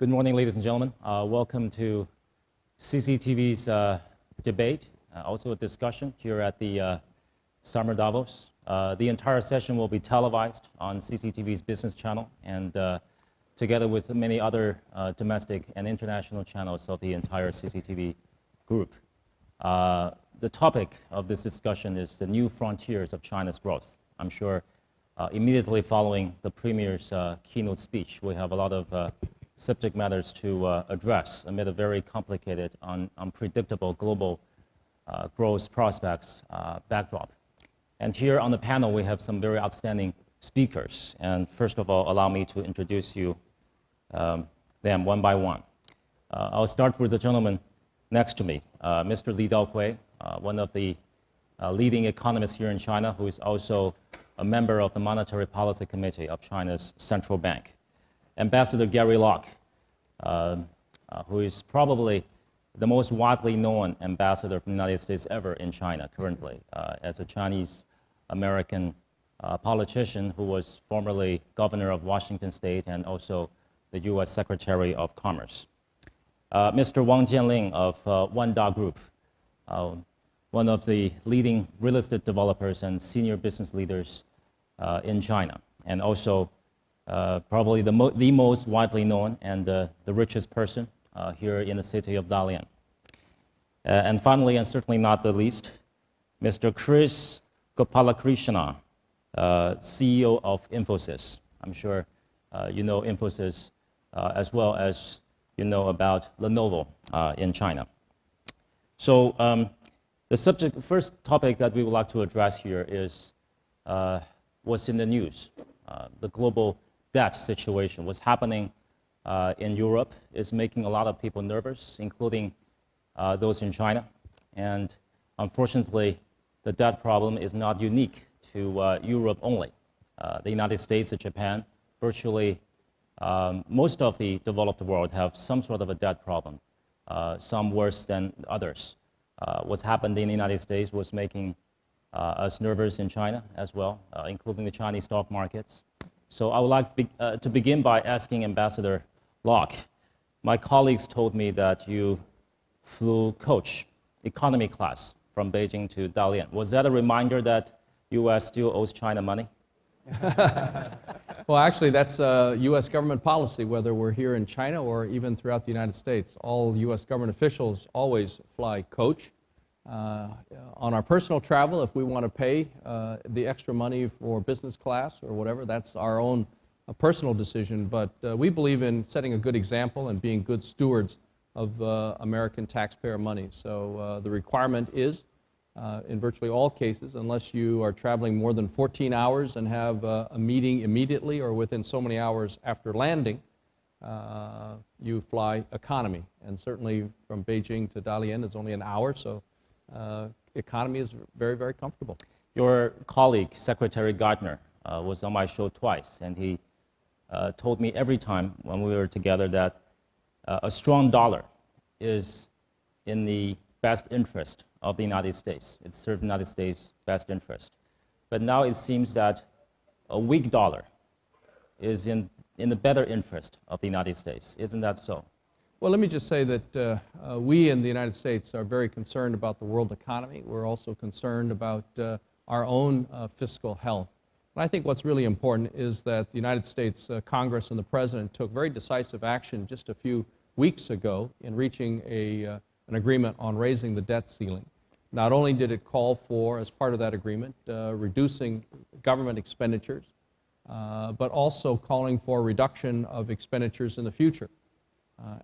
Good morning, ladies and gentlemen. Uh, welcome to CCTV's uh, debate, uh, also a discussion here at the uh, Summer Davos. Uh, the entire session will be televised on CCTV's business channel and uh, together with many other domestic and international channels of the entire CCTV group. the topic of this discussion is the new frontiers of China's growth. I'm sure immediately following the Premier's keynote speech, we have a lot of subject matters to uh, address amid a very complicated, un unpredictable global uh, growth prospects uh, backdrop. And here on the panel, we have some very outstanding speakers. And first of all, allow me to introduce you um, them one by one. Uh, I'll start with the gentleman next to me, uh, Mr. Li Daokui, uh, one of the leading economists here in China, who is also a member of the Monetary Policy Committee of China's central bank. Ambassador Gary Locke, uh, uh, who is probably the most widely known ambassador from the United States ever in China currently, uh, as a Chinese American uh, politician who was formerly governor of Washington State and also the U.S. Secretary of Commerce. Uh, Mr. Wang Jianlin of uh, Wanda Group, one of the leading real estate developers and senior business leaders in China, and also uh, probably the, mo the, most widely known and uh, the richest person uh, here in the city of Dalian. Uh, and finally, and certainly not the least, Mr. Kris Gopalakrishnan, uh, CEO of Infosys. I'm sure you know Infosys as well as you know about Lenovo in China. So um, the subject, first topic that we would like to address here is what's in the news, the global debt situation, what's happening uh, in Europe is making a lot of people nervous, including uh, those in China. And unfortunately, the debt problem is not unique to uh, Europe only. Uh, the United States and Japan, virtually um, most of the developed world have some sort of a debt problem, uh, some worse than others. Uh, what's happened in the United States was making us nervous in China as well, including the Chinese stock markets. So I would like be, uh, to begin by asking Ambassador Locke. My colleagues told me that you flew coach economy class from Beijing to Dalian. Was that a reminder that U.S. still owes China money? well, actually, that's uh, U.S. government policy, whether we're here in China or even throughout the United States. All U.S. government officials always fly coach. Uh, on our personal travel, if we want to pay uh, the extra money for business class or whatever, that's our own uh, personal decision. But we believe in setting a good example and being good stewards of American taxpayer money. So the requirement is, in virtually all cases, unless you are traveling more than 14 hours and have a meeting immediately or within so many hours after landing, you fly economy. And certainly from Beijing to Dalian is only an hour, so economy is very, very comfortable. Your colleague, Secretary Geithner, uh, was on my show twice, and he uh, told me every time when we were together that uh, a strong dollar is in the best interest of the United States. It serves the United States' best interest. But now it seems that a weak dollar is in, in the better interest of the United States. Isn't that so? Well, let me just say that uh, uh, we in the United States are very concerned about the world economy. We're also concerned about uh, our own uh, fiscal health. And I think what's really important is that the United States uh, Congress and the President took very decisive action just a few weeks ago in reaching a, uh, an agreement on raising the debt ceiling. Not only did it call for, as part of that agreement, reducing government expenditures, but also calling for a reduction of expenditures in the future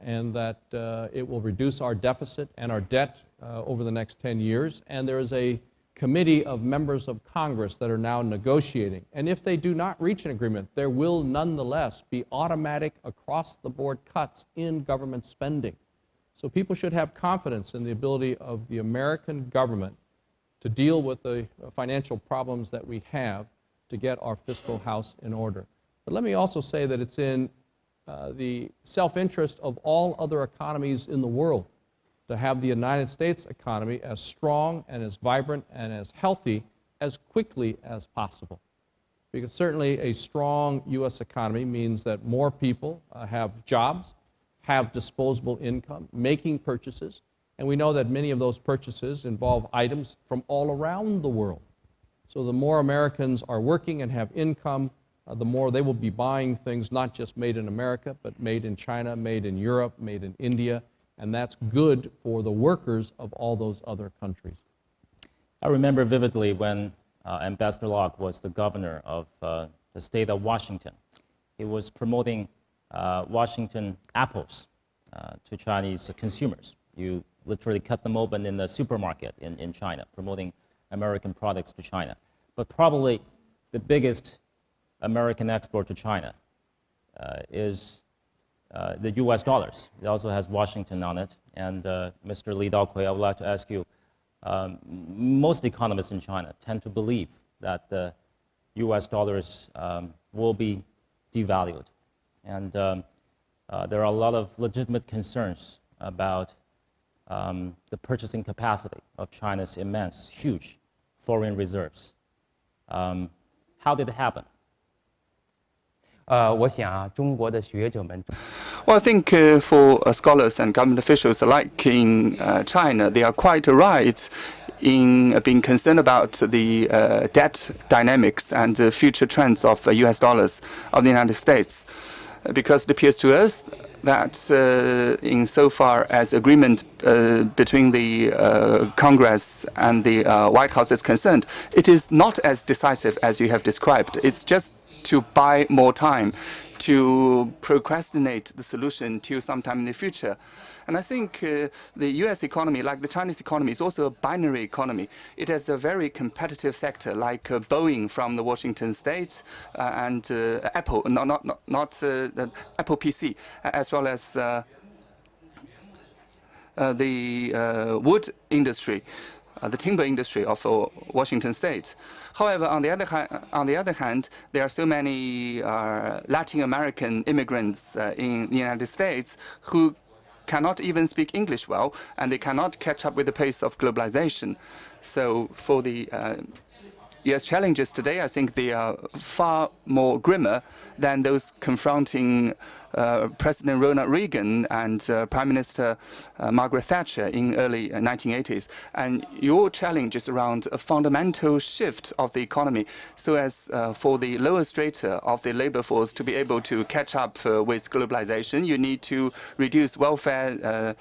and that uh, it will reduce our deficit and our debt uh, over the next 10 years. And there is a committee of members of Congress that are now negotiating. And if they do not reach an agreement, there will nonetheless be automatic across-the-board cuts in government spending. So people should have confidence in the ability of the American government to deal with the financial problems that we have to get our fiscal house in order. But let me also say that it's in uh, the self-interest of all other economies in the world to have the United States economy as strong and as vibrant and as healthy as quickly as possible. Because certainly a strong U.S. economy means that more people uh, have jobs, have disposable income, making purchases, and we know that many of those purchases involve items from all around the world. So the more Americans are working and have income, the more they will be buying things not just made in America, but made in China, made in Europe, made in India, and that's good for the workers of all those other countries. I remember vividly when uh, Ambassador Locke was the governor of uh, the state of Washington. He was promoting uh, Washington apples uh, to Chinese consumers. You literally cut them open in the supermarket in, in China, promoting American products to China. But probably the biggest American export to China uh, is uh, the US dollars. It also has Washington on it. And uh, Mr. Li Daokui, I would like to ask you, um, most economists in China tend to believe that the US dollars um, will be devalued. And um, uh, there are a lot of legitimate concerns about um, the purchasing capacity of China's immense, huge foreign reserves. Um, how did it happen? 呃，我想啊，中国的学者们。Well, I think uh, for uh, scholars and government officials alike in uh, China, they are quite right in being concerned about the uh, debt dynamics and the future trends of US uh, dollars of the United States. Because it appears to us that uh, insofar as agreement uh, between the uh, Congress and the uh, White House is concerned, it is not as decisive as you have described. It's just to buy more time, to procrastinate the solution till sometime in the future. And I think uh, the U.S. economy, like the Chinese economy, is also a binary economy. It has a very competitive sector, like uh, Boeing from the Washington State uh, and uh, Apple, not not not, not uh, Apple PC, as well as. Uh, the wood industry, the timber industry of Washington State. However, on the other, on the other hand, there are so many Latin American immigrants in the United States who cannot even speak English well, and they cannot catch up with the pace of globalization. So for the uh, yes, challenges today, I think they are far more grimmer than those confronting uh, President Ronald Reagan and uh, Prime Minister uh, Margaret Thatcher in early 1980s. And your challenge is around a fundamental shift of the economy so as uh, for the lower strata of the labor force to be able to catch up uh, with globalization, you need to reduce welfare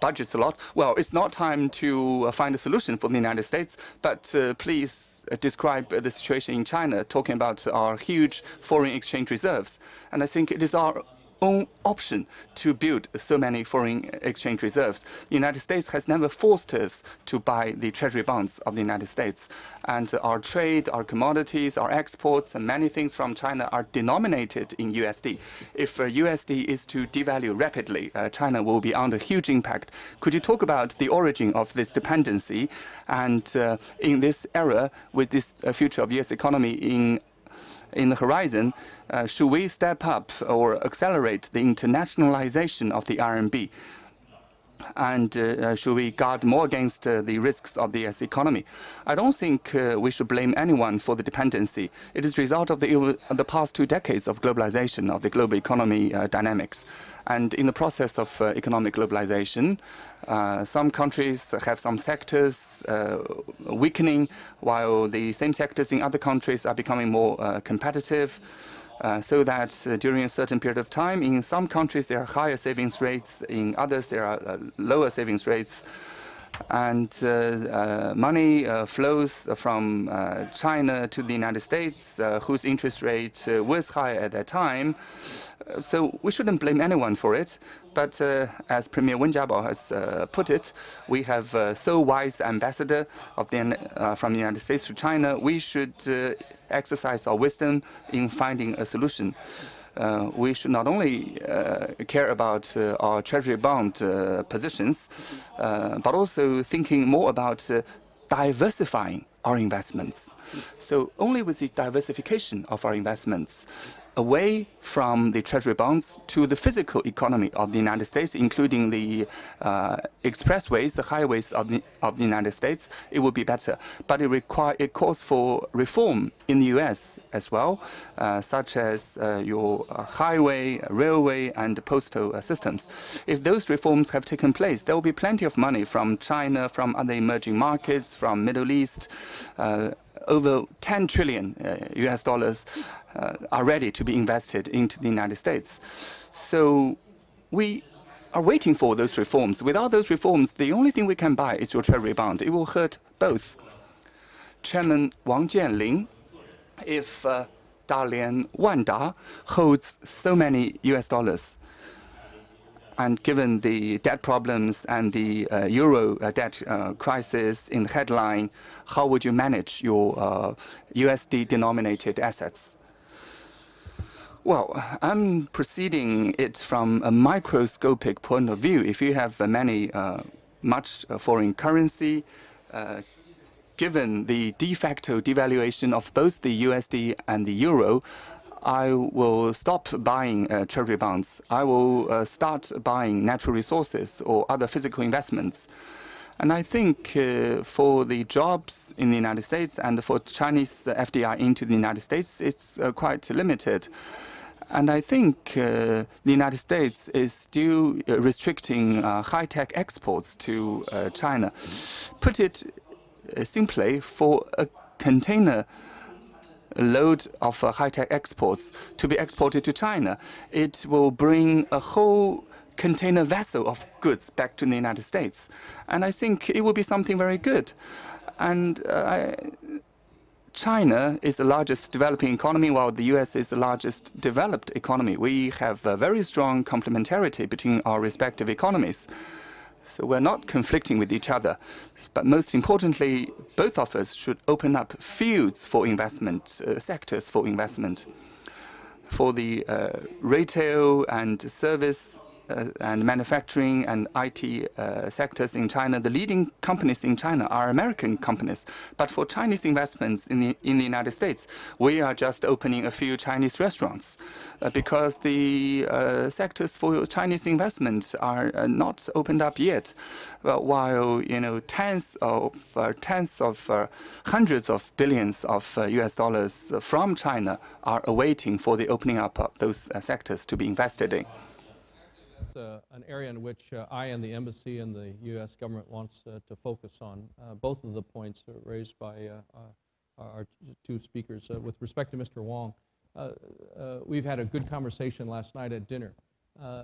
budgets a lot. Well, it's not time to find a solution for the United States, but please uh, Uh, describe the situation in China, talking about our huge foreign exchange reserves. And I think it is our own option to build so many foreign exchange reserves. The United States has never forced us to buy the treasury bonds of the United States. And our trade, our commodities, our exports, and many things from China are denominated in USD. If uh, USD is to devalue rapidly, uh, China will be under huge impact. Could you talk about the origin of this dependency? And uh, in this era, with this uh, future of US economy in in the horizon, uh, should we step up or accelerate the internationalization of the RMB? And uh, uh, should we guard more against uh, the risks of the US economy? I don't think uh, we should blame anyone for the dependency. It is a result of the, the past two decades of globalization of the global economy uh, dynamics. And in the process of uh, economic globalization, some countries have some sectors weakening, while the same sectors in other countries are becoming more competitive. Uh, so that uh, during a certain period of time, in some countries there are higher savings rates, in others there are uh, lower savings rates, and uh, money flows from China to the United States, whose interest rate was high at that time. So we shouldn't blame anyone for it. But uh, as Premier Wen Jiabao has uh, put it, we have uh, so wise ambassador the, from the United States to China. We should exercise our wisdom in finding a solution. Uh, we should not only uh, care about uh, our treasury bond positions, but also thinking more about diversifying our investments. So only with the diversification of our investments, away from the treasury bonds to the physical economy of the United States, including the uh, expressways, the highways of the, of the United States, it would be better. But it, require, it calls for reform in the U.S. as well, uh, such as uh, your uh, highway, railway, and postal systems. If those reforms have taken place, there will be plenty of money from China, from other emerging markets, from Middle East. Over 10 trillion U.S. dollars are ready to be invested into the United States. So we are waiting for those reforms. Without those reforms, the only thing we can buy is your treasury bond. It will hurt both. Chairman Wang Jianlin, if uh, Dalian Wanda holds so many US dollars, and given the debt problems and the uh, euro uh, debt uh, crisis in the headline, how would you manage your USD uh, denominated assets? Well, I'm proceeding it from a microscopic point of view. If you have uh, many, much foreign currency, given the de facto devaluation of both the USD and the euro, I will stop buying uh, treasury bonds. I will uh, start buying natural resources or other physical investments. And I think uh, for the jobs in the United States and for Chinese FDI into the United States, it's uh, quite limited. And I think uh, the United States is still uh, restricting high-tech exports to China. Put it simply, for a container load of uh, high-tech exports to be exported to China, it will bring a whole container vessel of goods back to the United States. And I think it will be something very good. And I, China is the largest developing economy, while the U.S. is the largest developed economy. We have a very strong complementarity between our respective economies. So we're not conflicting with each other. But most importantly, both of us should open up fields for investment, uh, sectors for investment. For the uh, retail and service and manufacturing and IT uh, sectors in China, the leading companies in China are American companies. But for Chinese investments in the, in the United States, we are just opening a few Chinese restaurants uh, because the uh, sectors for Chinese investments are uh, not opened up yet. Well, while you know tens of uh, tens of hundreds of billions of U.S. dollars from China are awaiting for the opening up of those sectors to be invested in that's uh, an area in which uh, I and the embassy and the U.S. government wants uh, to focus on. Uh, both of the points raised by uh, uh, our two speakers. with respect to Mr. Wong, we've had a good conversation last night at dinner.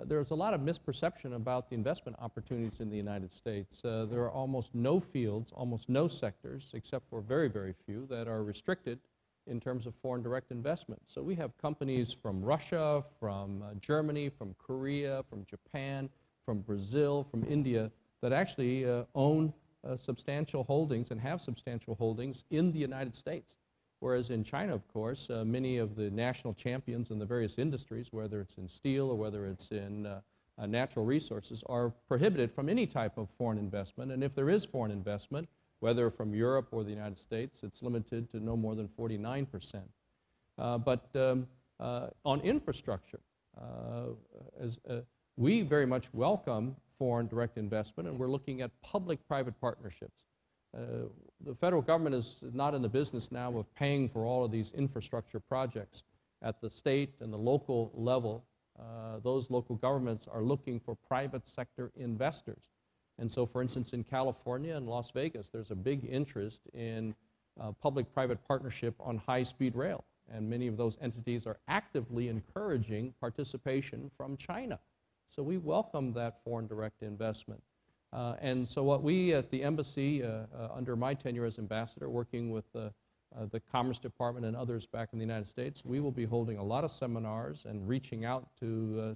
there's a lot of misperception about the investment opportunities in the United States. there are almost no fields, almost no sectors, except for very, very few, that are restricted in terms of foreign direct investment. So we have companies from Russia, from uh, Germany, from Korea, from Japan, from Brazil, from India that actually uh, own uh, substantial holdings and have substantial holdings in the United States. Whereas in China, of course, uh, many of the national champions in the various industries, whether it's in steel or whether it's in uh, uh, natural resources, are prohibited from any type of foreign investment. And if there is foreign investment, whether from Europe or the United States, it's limited to no more than 49%. Uh, but um, uh, on infrastructure, uh, as, uh, we very much welcome foreign direct investment, and we're looking at public-private partnerships. Uh, the federal government is not in the business now of paying for all of these infrastructure projects. At the state and the local level, those local governments are looking for private sector investors and so, for instance, in California and Las Vegas, there's a big interest in uh, public-private partnership on high-speed rail. And many of those entities are actively encouraging participation from China. So we welcome that foreign direct investment. Uh, and so what we at the embassy, uh, uh under my tenure as ambassador, working with the, uh, the Commerce Department and others back in the United States, we will be holding a lot of seminars and reaching out to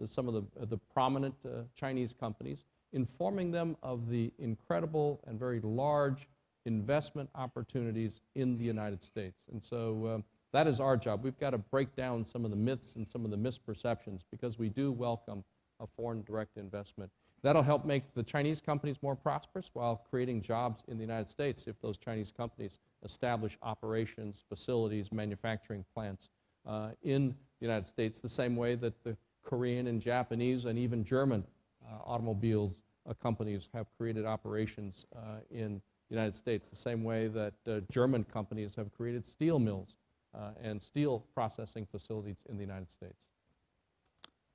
uh, some of the, the prominent Chinese companies informing them of the incredible and very large investment opportunities in the United States. And so uh, that is our job. We've got to break down some of the myths and some of the misperceptions because we do welcome a foreign direct investment. That'll help make the Chinese companies more prosperous while creating jobs in the United States if those Chinese companies establish operations, facilities, manufacturing plants uh, in the United States the same way that the Korean and Japanese and even German uh, automobiles companies have created operations uh, in the United States, the same way that uh, German companies have created steel mills uh, and steel processing facilities in the United States.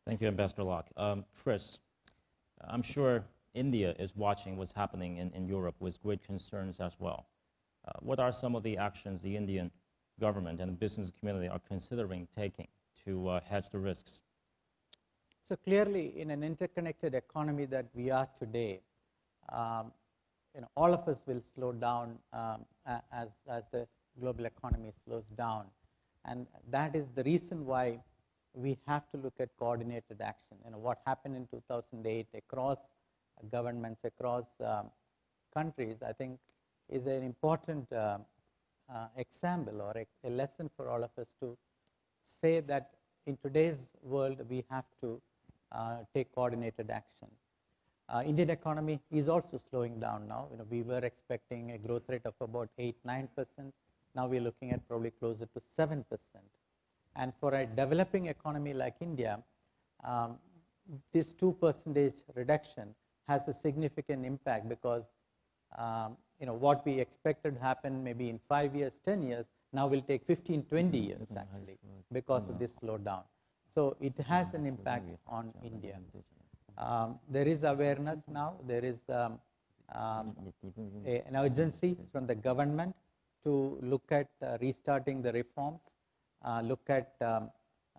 Thank you, Ambassador Locke. Um, Kris, I'm sure India is watching what's happening in, in Europe with great concerns as well. Uh, what are some of the actions the Indian government and the business community are considering taking to uh, hedge the risks? So clearly, in an interconnected economy that we are today, um, you know, all of us will slow down um, as, as the global economy slows down. And that is the reason why we have to look at coordinated action. You know, what happened in 2008 across governments, across um, countries, I think is an important uh, uh, example or a, a, lesson for all of us to say that in today's world we have to take coordinated action. Uh, Indian economy is also slowing down now. You know, we were expecting a growth rate of about 8 9 percent. Now we're looking at probably closer to 7 percent. And for a developing economy like India, um, this 2 percentage reduction has a significant impact because um, you know, what we expected to happen maybe in 5 years, 10 years, now will take 15, 20 years actually because of this slowdown. So it has an impact on India. Um, there is awareness now, there is um, um, a, an urgency from the government to look at uh, restarting the reforms, uh, look at um,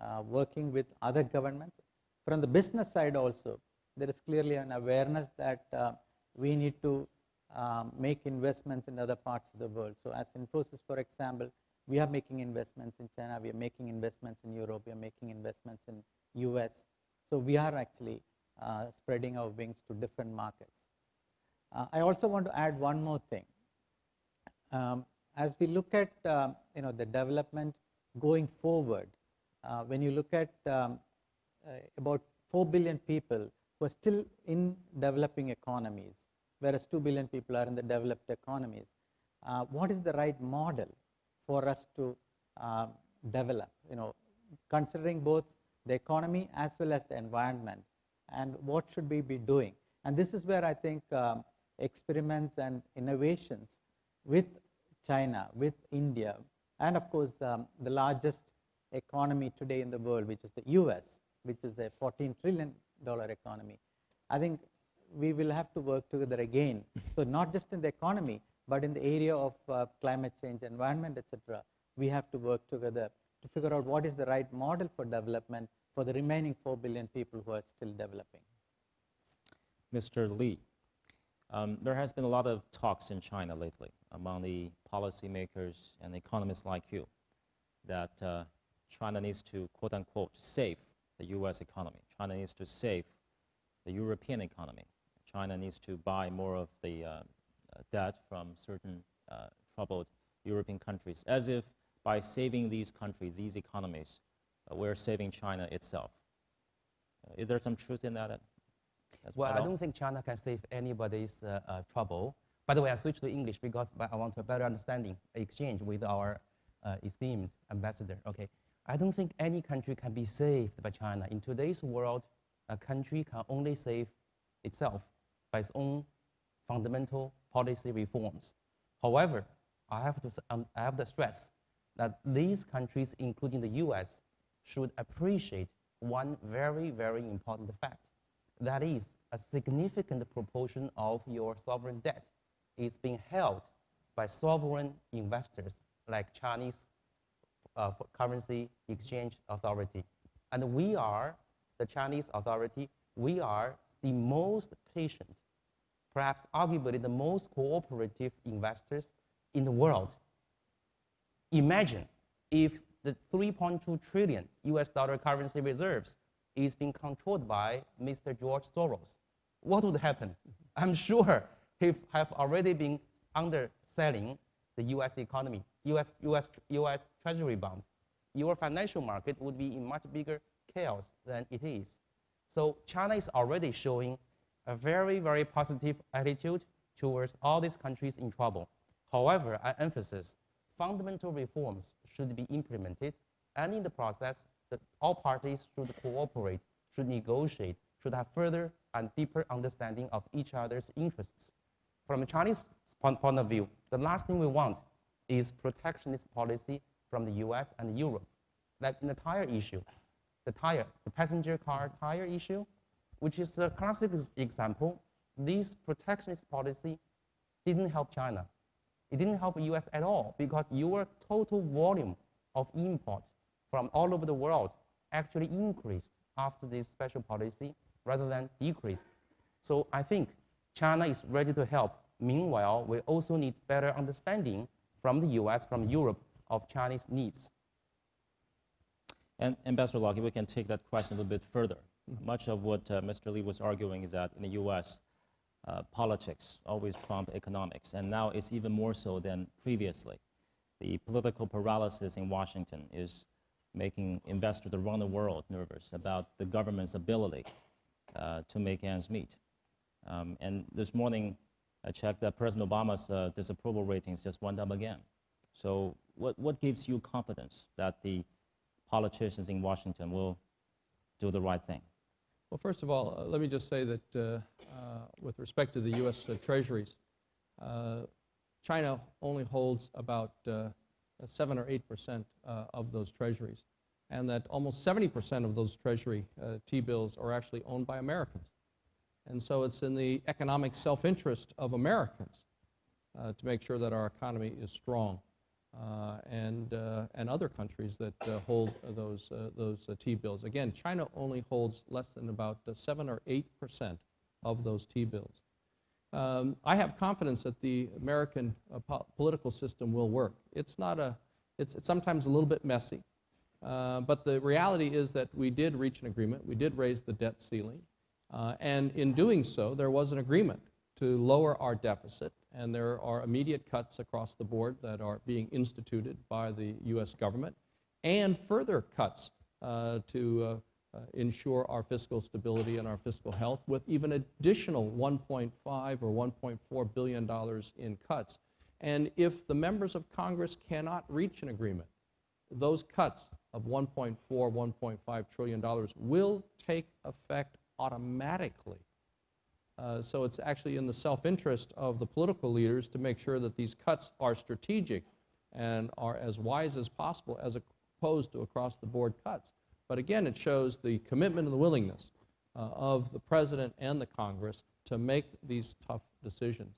uh, working with other governments. From the business side also, there is clearly an awareness that uh, we need to um, make investments in other parts of the world. So as Infosys, for example, we are making investments in China, we are making investments in Europe, we are making investments in US. So we are actually uh, spreading our wings to different markets. Uh, I also want to add one more thing. Um, as we look at uh, you know, the development going forward, uh, when you look at um, uh, about 4 billion people who are still in developing economies, whereas 2 billion people are in the developed economies. Uh, what is the right model for us to uh, develop, you know, considering both the economy as well as the environment, and what should we be doing? And this is where I think um, experiments and innovations with China, with India, and of course um, the largest economy today in the world, which is the US, which is a 14 trillion dollar economy. I think we will have to work together again. So not just in the economy, but in the area of uh, climate change, environment, etc. We have to work together to figure out what is the right model for development for the remaining 4 billion people who are still developing. Mr. Li, um, there has been a lot of talks in China lately among the policymakers and economists like you that uh, China needs to, quote unquote, save the U.S. economy. China needs to save the European economy. China needs to buy more of the uh, debt from certain uh, troubled European countries, as if by saving these countries, these economies, uh, we're saving China itself. Uh, is there some truth in that? well, I don't think China can save anybody's uh, trouble. By the way, I switched to English because I want a better understanding, exchange with our esteemed ambassador. Okay, I don't think any country can be saved by China. In today's world, a country can only save itself by its own fundamental policy reforms. However, I have to, um, I have to stress that these countries, including the US, should appreciate one very, very important fact. That is, a significant proportion of your sovereign debt is being held by sovereign investors like Chinese uh, Currency Exchange Authority. And we are, the Chinese authority, we are the most patient, perhaps arguably the most cooperative investors in the world. Imagine if the 3.2 trillion US dollar currency reserves is being controlled by Mr. George Soros. What would happen? I'm sure he have already been underselling the US economy, US, US, US treasury bonds. Your financial market would be in much bigger chaos than it is. So China is already showing a very, very positive attitude towards all these countries in trouble. However, I emphasize fundamental reforms should be implemented, and in the process, all parties should cooperate, should negotiate, should have further and deeper understanding of each other's interests. From a Chinese point of view, the last thing we want is protectionist policy from the US and Europe. Like in the tire issue, the tire, the passenger car tire issue, which is a classic example, this protectionist policy didn't help China. It didn't help the US at all because your total volume of import from all over the world actually increased after this special policy rather than decreased. So I think China is ready to help. Meanwhile, we also need better understanding from the US, from Europe, of Chinese needs. And Ambassador Locke, we can take that question a little bit further. Much of what uh, Mr. Li was arguing is that in the U.S., uh, politics always trump economics, and now it's even more so than previously. The political paralysis in Washington is making investors around the world nervous about the government's ability uh, to make ends meet. Um, and this morning, I checked that President Obama's uh, disapproval ratings just went up again. So what, what gives you confidence that the politicians in Washington will do the right thing? Well, first of all, uh, let me just say that uh, uh, with respect to the U.S. Uh, treasuries, China only holds about uh, 7 or 8 percent of those treasuries, and that almost 70 percent of those treasury T-bills are actually owned by Americans. And so it's in the economic self-interest of Americans to make sure that our economy is strong. Uh, and, uh, and other countries that uh, hold those, those T-bills. Again, China only holds less than about 7 or 8 percent of those T-bills. Um, I have confidence that the American po political system will work. It's not a, it's, it's sometimes a little bit messy, but the reality is that we did reach an agreement. We did raise the debt ceiling, uh, and in doing so, there was an agreement to lower our deficit and there are immediate cuts across the board that are being instituted by the U.S. government, and further cuts uh, to uh, uh, ensure our fiscal stability and our fiscal health, with even additional 1.5 or 1.4 billion dollars in cuts. And if the members of Congress cannot reach an agreement, those cuts of 1.4, 1.5 trillion dollars will take effect automatically uh, so it's actually in the self-interest of the political leaders to make sure that these cuts are strategic and are as wise as possible as opposed to across-the-board cuts. But again, it shows the commitment and the willingness uh, of the President and the Congress to make these tough decisions.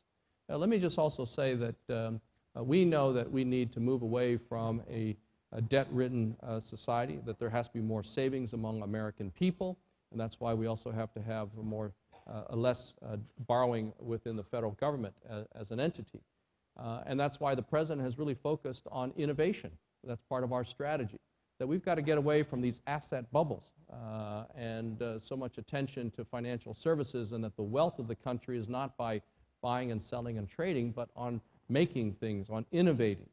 Now, let me just also say that um, uh, we know that we need to move away from a, a debt-ridden uh, society, that there has to be more savings among American people, and that's why we also have to have a more uh, less uh, borrowing within the federal government as, as an entity. Uh, and that's why the President has really focused on innovation. That's part of our strategy. That we've got to get away from these asset bubbles uh, and uh, so much attention to financial services and that the wealth of the country is not by buying and selling and trading, but on making things, on innovating,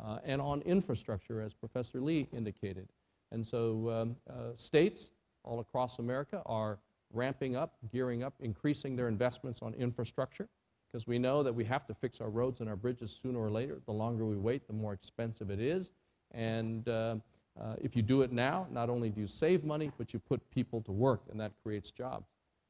uh, and on infrastructure, as Professor Li indicated. And so um, states all across America are ramping up, gearing up, increasing their investments on infrastructure, because we know that we have to fix our roads and our bridges sooner or later. The longer we wait, the more expensive it is. And uh, uh, if you do it now, not only do you save money, but you put people to work, and that creates jobs.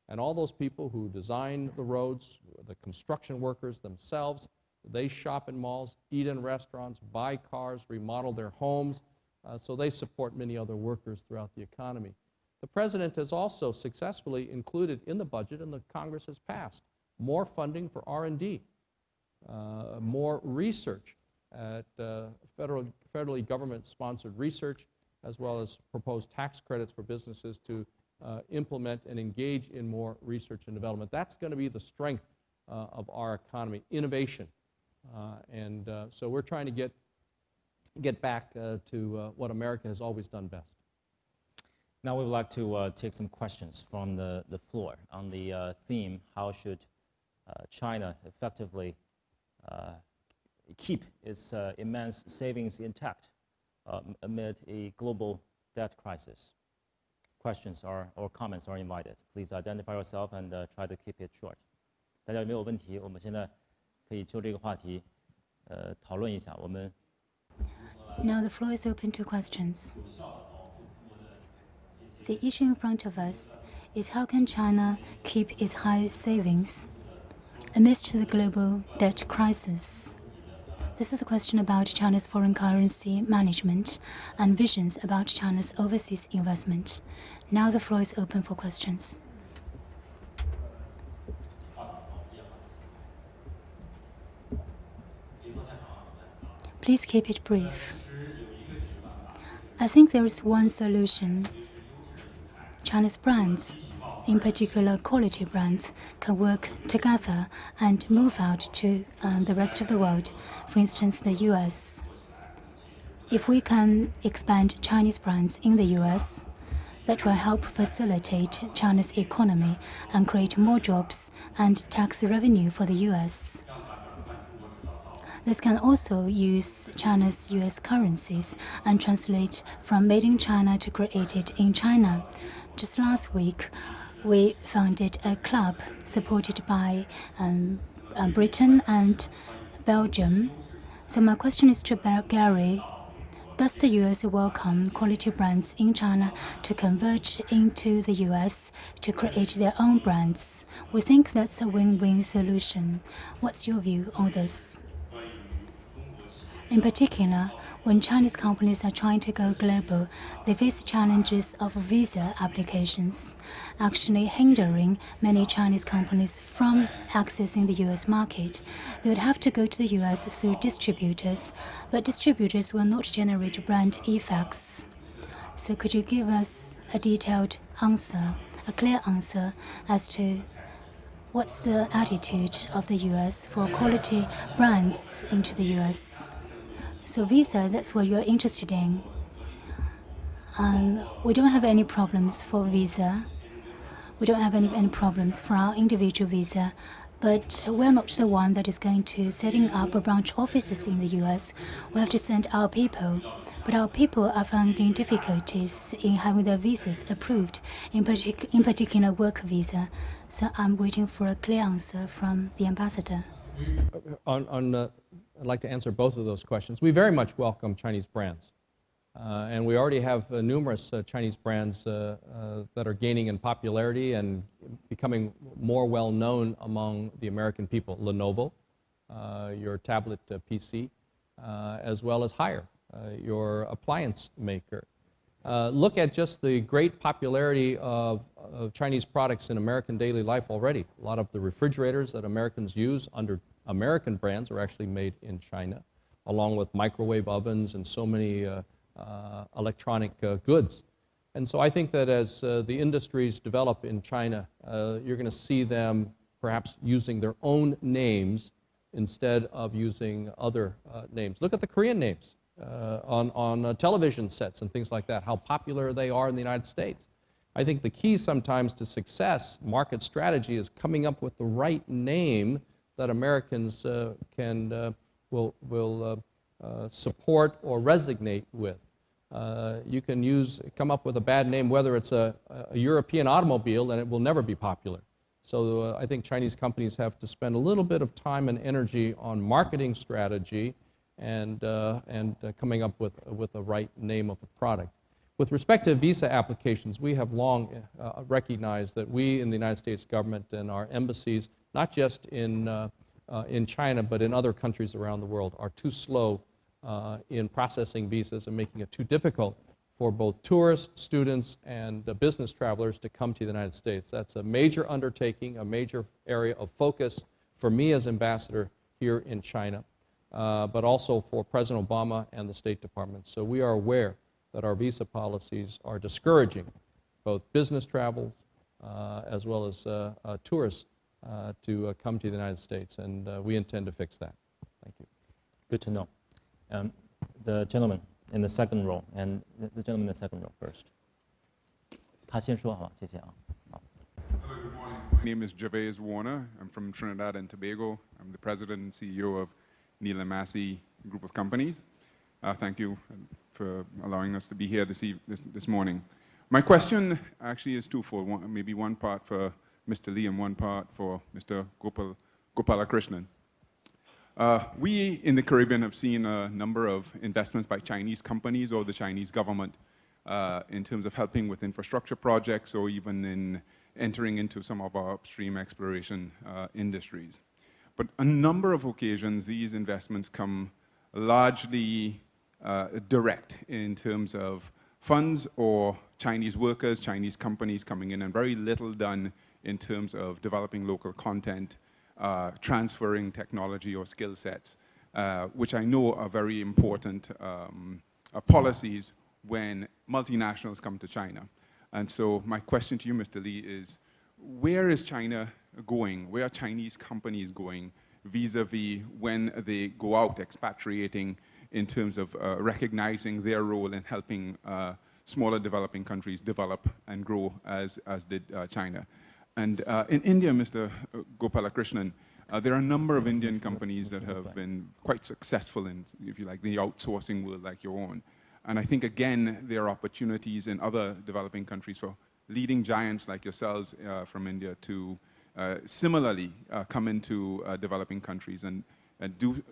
And all those people who design the roads, the construction workers themselves, they shop in malls, eat in restaurants, buy cars, remodel their homes, uh, so they support many other workers throughout the economy. The President has also successfully included in the budget, and the Congress has passed, more funding for R&D, uh, more research at uh, federal, federally government-sponsored research, as well as proposed tax credits for businesses to uh, implement and engage in more research and development. That's going to be the strength uh, of our economy, innovation. Uh, and uh, so we're trying to get, get back to what America has always done best. Now we would like to uh, take some questions from the, the floor on the uh, theme, how should uh, China effectively uh, keep its uh, immense savings intact um, amid a global debt crisis? Questions are, or comments are invited. Please identify yourself and uh, try to keep it short. 大家有没有问题？我们现在可以就这个话题讨论一下。我们 Now the floor is open to questions. The issue in front of us is how can China keep its high savings Amidst the global debt crisis, this is a question about China's foreign currency management and visions about China's overseas investment. Now the floor is open for questions. Please keep it brief. I think there is one solution. China's brands, in particular quality brands, can work together and move out to um, the rest of the world, for instance, the US. If we can expand Chinese brands in the US, that will help facilitate China's economy and create more jobs and tax revenue for the US. This can also use China's US currencies and translate from made in China to created in China. Just last week, we founded a club supported by um, uh, Britain and Belgium. So my question is to Gary. Does the US welcome quality brands in China to converge into the US to create their own brands? We think that's a win-win solution. What's your view on this? In particular, when Chinese companies are trying to go global, they face challenges of visa applications, actually hindering many Chinese companies from accessing the US market. They would have to go to the US through distributors, but distributors will not generate brand effects. So could you give us a detailed answer, a clear answer as to what's the attitude of the US for quality brands into the US? So visa, that's what you're interested in. Um, we don't have any problems for visa. We don't have any, any problems for our individual visa. But we're not the one that is going to setting up a branch offices in the US. We have to send our people. But our people are finding difficulties in having their visas approved, in, partic in particular work visa. So I'm waiting for a clear answer from the ambassador. On, on uh, I'd like to answer both of those questions. We very much welcome Chinese brands. Uh, and we already have uh, numerous uh, Chinese brands uh, uh, that are gaining in popularity and becoming more well known among the American people. Lenovo, uh, your tablet PC, as well as Haier, your appliance maker. Look at just the great popularity of, of Chinese products in American daily life already. A lot of the refrigerators that Americans use under American brands are actually made in China, along with microwave ovens and so many uh, uh, electronic uh, goods. And so I think that as uh, the industries develop in China, uh, you're going to see them perhaps using their own names instead of using other uh, names. Look at the Korean names on, on television sets and things like that, how popular they are in the United States. I think the key sometimes to success, market strategy, is coming up with the right name that Americans uh, can uh, will will uh, support or resonate with. you can use come up with a bad name, whether it's a, a European automobile, and it will never be popular. So I think Chinese companies have to spend a little bit of time and energy on marketing strategy and, uh, and uh, coming up with, with the right name of a product. With respect to visa applications, we have long uh, recognized that we in the United States government and our embassies not just in, uh, uh, in China, but in other countries around the world, are too slow uh, in processing visas and making it too difficult for both tourists, students, and business travelers to come to the United States. That's a major undertaking, a major area of focus for me as ambassador here in China, uh, but also for President Obama and the State Department. So we are aware that our visa policies are discouraging both business travel uh, as well as uh, tourists to come to the United States, and we intend to fix that. Thank you. Good to know. Um, the gentleman in the second row, and the gentleman in the second row first. 他先说好吧，谢谢啊。Hello, good morning. My name is Gervase Warner. I'm from Trinidad and Tobago. I'm the president and CEO of Neal & Massy Group of Companies. Uh, thank you for allowing us to be here this, this, this morning. My question actually is twofold. One, maybe one part for Mr. Li and one part for Mr. Gopal, Gopalakrishnan. Uh, we in the Caribbean have seen a number of investments by Chinese companies or the Chinese government uh, in terms of helping with infrastructure projects or even in entering into some of our upstream exploration uh, industries. But a number of occasions, these investments come largely uh, direct in terms of funds or Chinese workers, Chinese companies coming in, and very little done in terms of developing local content, uh, transferring technology or skill sets, uh, which I know are very important um, uh, policies when multinationals come to China. And so my question to you, Mr. Lee, is where is China going? Where are Chinese companies going vis-a-vis -vis when they go out expatriating in terms of uh, recognizing their role in helping uh, smaller developing countries develop and grow as, as did uh, China. And uh, in India, Mr. Gopalakrishnan, uh, there are a number of Indian companies that have been quite successful in, if you like, the outsourcing world like your own. And I think, again, there are opportunities in other developing countries for leading giants like yourselves uh, from India to uh, similarly uh, come into developing countries and and do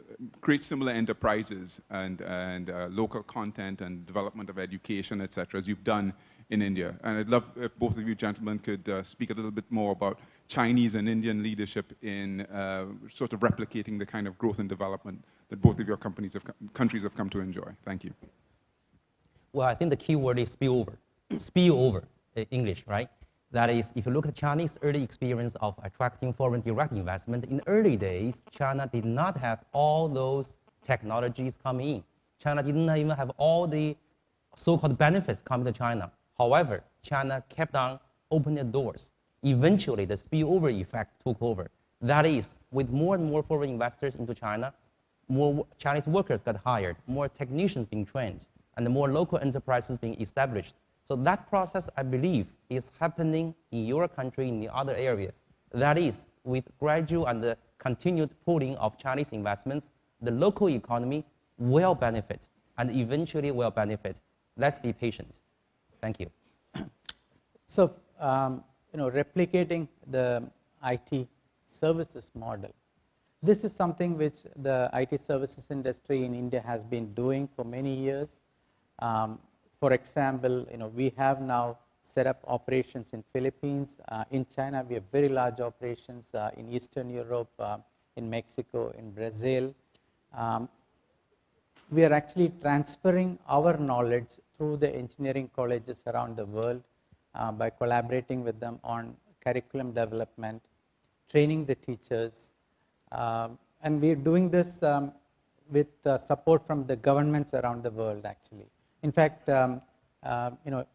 create similar enterprises and, and uh, local content and development of education, etc., as you've done in India. And I'd love if both of you gentlemen could uh, speak a little bit more about Chinese and Indian leadership in uh, sort of replicating the kind of growth and development that both of your companies have, countries have come to enjoy. Thank you. Well, I think the key word is spillover. spillover, English, right? That is, if you look at Chinese early experience of attracting foreign direct investment, in the early days, China did not have all those technologies coming in. China didn't even have all the so-called benefits coming to China. However, China kept on opening the doors. Eventually, the spillover effect took over. That is, with more and more foreign investors into China, more Chinese workers got hired, more technicians being trained, and more local enterprises being established. So that process, I believe, is happening in your country in the other areas. That is, with gradual and continued pooling of Chinese investments, the local economy will benefit and eventually will benefit. Let's be patient. Thank you. So, um, you know, replicating the IT services model. This is something which the IT services industry in India has been doing for many years. Um, for example, you know, we have now set up operations in Philippines. Uh, in China, we have very large operations uh, in Eastern Europe, uh, in Mexico, in Brazil. Um, we are actually transferring our knowledge through the engineering colleges around the world uh, by collaborating with them on curriculum development, training the teachers, um, and we are doing this um, with uh, support from the governments around the world actually. In fact, um, uh, you know,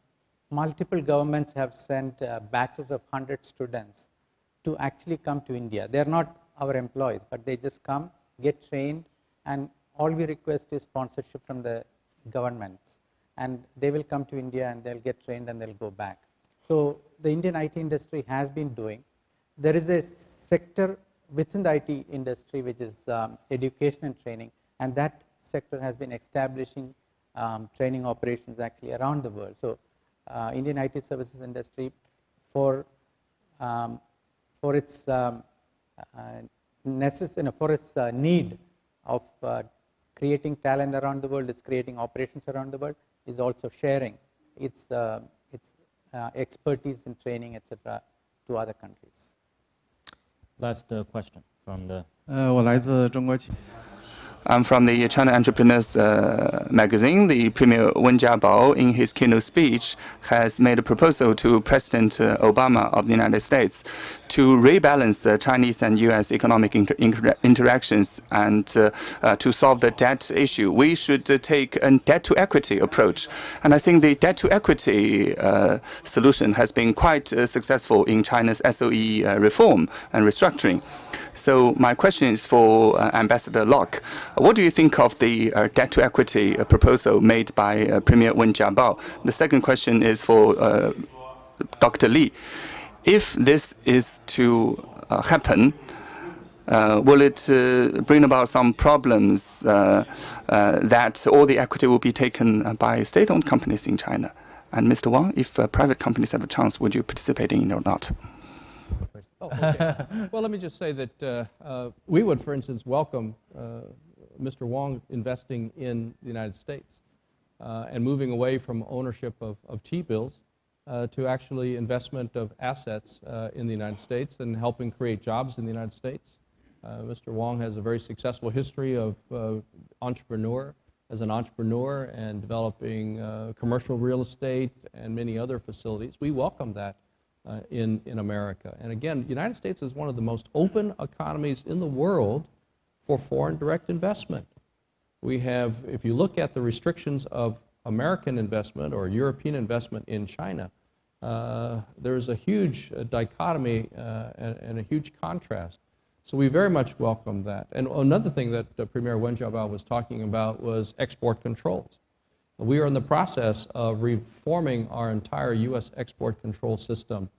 multiple governments have sent uh, batches of 100 students to actually come to India. They are not our employees, but they just come, get trained, and all we request is sponsorship from the governments. And they will come to India and they'll get trained and they'll go back. So the Indian IT industry has been doing. There is a sector within the IT industry which is um, education and training, and that sector has been establishing um, training operations actually around the world. So uh, Indian IT services industry for um, for its um, uh, necess- you know, for its uh, need of uh, creating talent around the world, is creating operations around the world, is also sharing its uh, its uh, expertise in training, etc., to other countries. Last question from the. 呃，我来自中国企业。 I'm from the China Entrepreneurs uh, magazine. The Premier Wen Jiabao, in his keynote speech, has made a proposal to President uh, Obama of the United States to rebalance the Chinese and U.S. economic inter inter interactions and uh, uh, to solve the debt issue. We should uh, take a debt-to-equity approach. And I think the debt-to-equity uh, solution has been quite successful in China's SOE reform and restructuring. So my question is for Ambassador Locke. What do you think of the uh, debt to equity uh, proposal made by uh, Premier Wen Jiabao? The second question is for uh, Dr. Li. If this is to uh, happen, uh, will it bring about some problems that all the equity will be taken by state-owned companies in China? And Mr. Wang, if private companies have a chance, would you participate in it or not? Oh, okay. well, let me just say that uh, uh, we would, for instance, welcome uh, Mr. Wang investing in the United States uh, and moving away from ownership of, of T-bills uh, to actually investment of assets uh, in the United States and helping create jobs in the United States. Mr. Wang has a very successful history of entrepreneur, as an entrepreneur and developing uh, commercial real estate and many other facilities. We welcome that uh, in, in America. And again, the United States is one of the most open economies in the world for foreign direct investment. We have, if you look at the restrictions of American investment or European investment in China, uh, there's a huge uh, dichotomy uh, and, and, a huge contrast. So we very much welcome that. And another thing that uh, Premier Wen Jiabao was talking about was export controls. We are in the process of reforming our entire U.S. export control system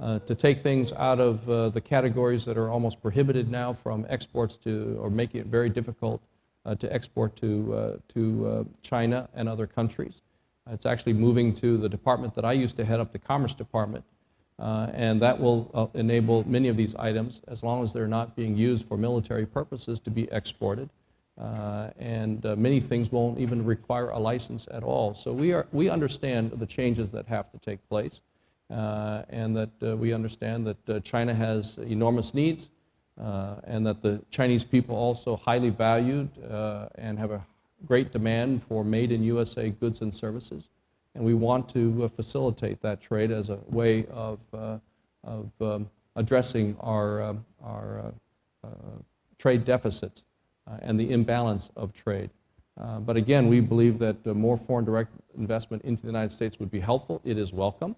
to take things out of uh, the categories that are almost prohibited now from exports to, or making it very difficult uh, to export to, uh, to uh, China and other countries. It's actually moving to the department that I used to head up, the Commerce Department, uh, and that will enable many of these items, as long as they're not being used for military purposes, to be exported. and many things won't even require a license at all. So we, are, we understand the changes that have to take place. Uh, and that uh, we understand that uh, China has enormous needs and that the Chinese people also highly valued and have a great demand for made in USA goods and services. And we want to facilitate that trade as a way of, of um, addressing our, um, our trade deficits and the imbalance of trade. Uh, but again, we believe that uh, more foreign direct investment into the United States would be helpful. It is welcome.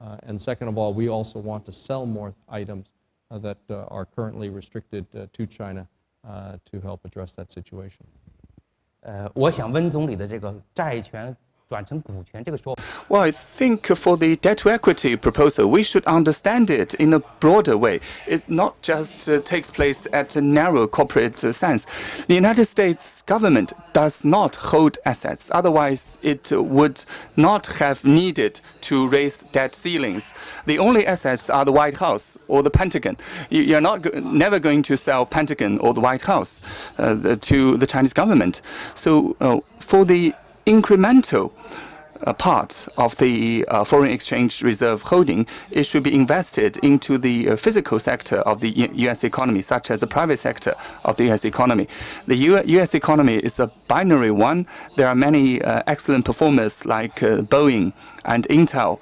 Uh, and second of all, we also want to sell more items uh, that uh, are currently restricted to China to help address that situation. 呃，我想温总理的这个债权转成股权这个说法。 well, I think for the debt to equity proposal, we should understand it in a broader way. It not just uh, takes place at a narrow corporate uh, sense. The United States government does not hold assets. Otherwise, it would not have needed to raise debt ceilings. The only assets are the White House or the Pentagon. You, are not go never going to sell Pentagon or the White House uh, the, to the Chinese government. So uh, for the incremental uh, part of the uh, foreign exchange reserve holding, it should be invested into the uh, physical sector of the U U.S. economy, such as the private sector of the U.S. economy. The U U.S. economy is a binary one. There are many uh, excellent performers like uh, Boeing and Intel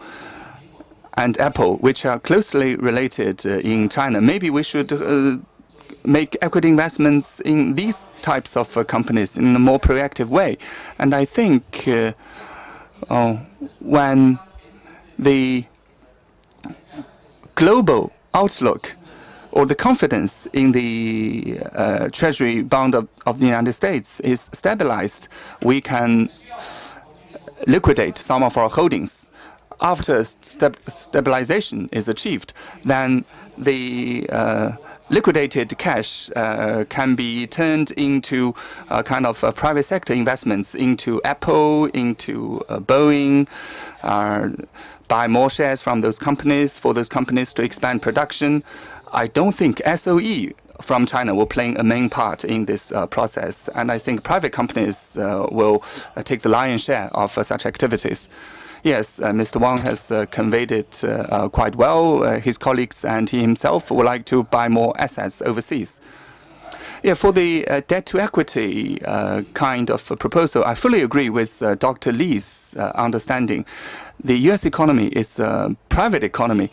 and Apple, which are closely related in China. Maybe we should make equity investments in these types of companies in a more proactive way. And I think uh, when the global outlook or the confidence in the uh, treasury bond of, of, the United States is stabilized, we can liquidate some of our holdings. After stabilization is achieved, then the uh, liquidated cash uh, can be turned into kind of private sector investments into Apple, into uh, Boeing, uh, buy more shares from those companies for those companies to expand production. I don't think SOE from China will play a main part in this uh, process, and I think private companies will take the lion's share of such activities. Yes, uh, Mr. Wang has uh, conveyed it uh, quite well. his colleagues and he himself would like to buy more assets overseas. Yeah, for the uh, debt to equity uh, kind of proposal, I fully agree with uh, Dr. Li's understanding. The U.S. economy is a private economy,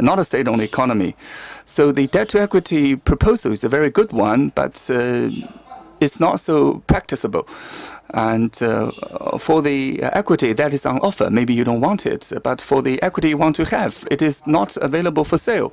not a state-owned economy. So the debt to equity proposal is a very good one, but it's not so practicable. And uh, for the equity that is on offer, maybe you don't want it, but for the equity you want to have, it is not available for sale.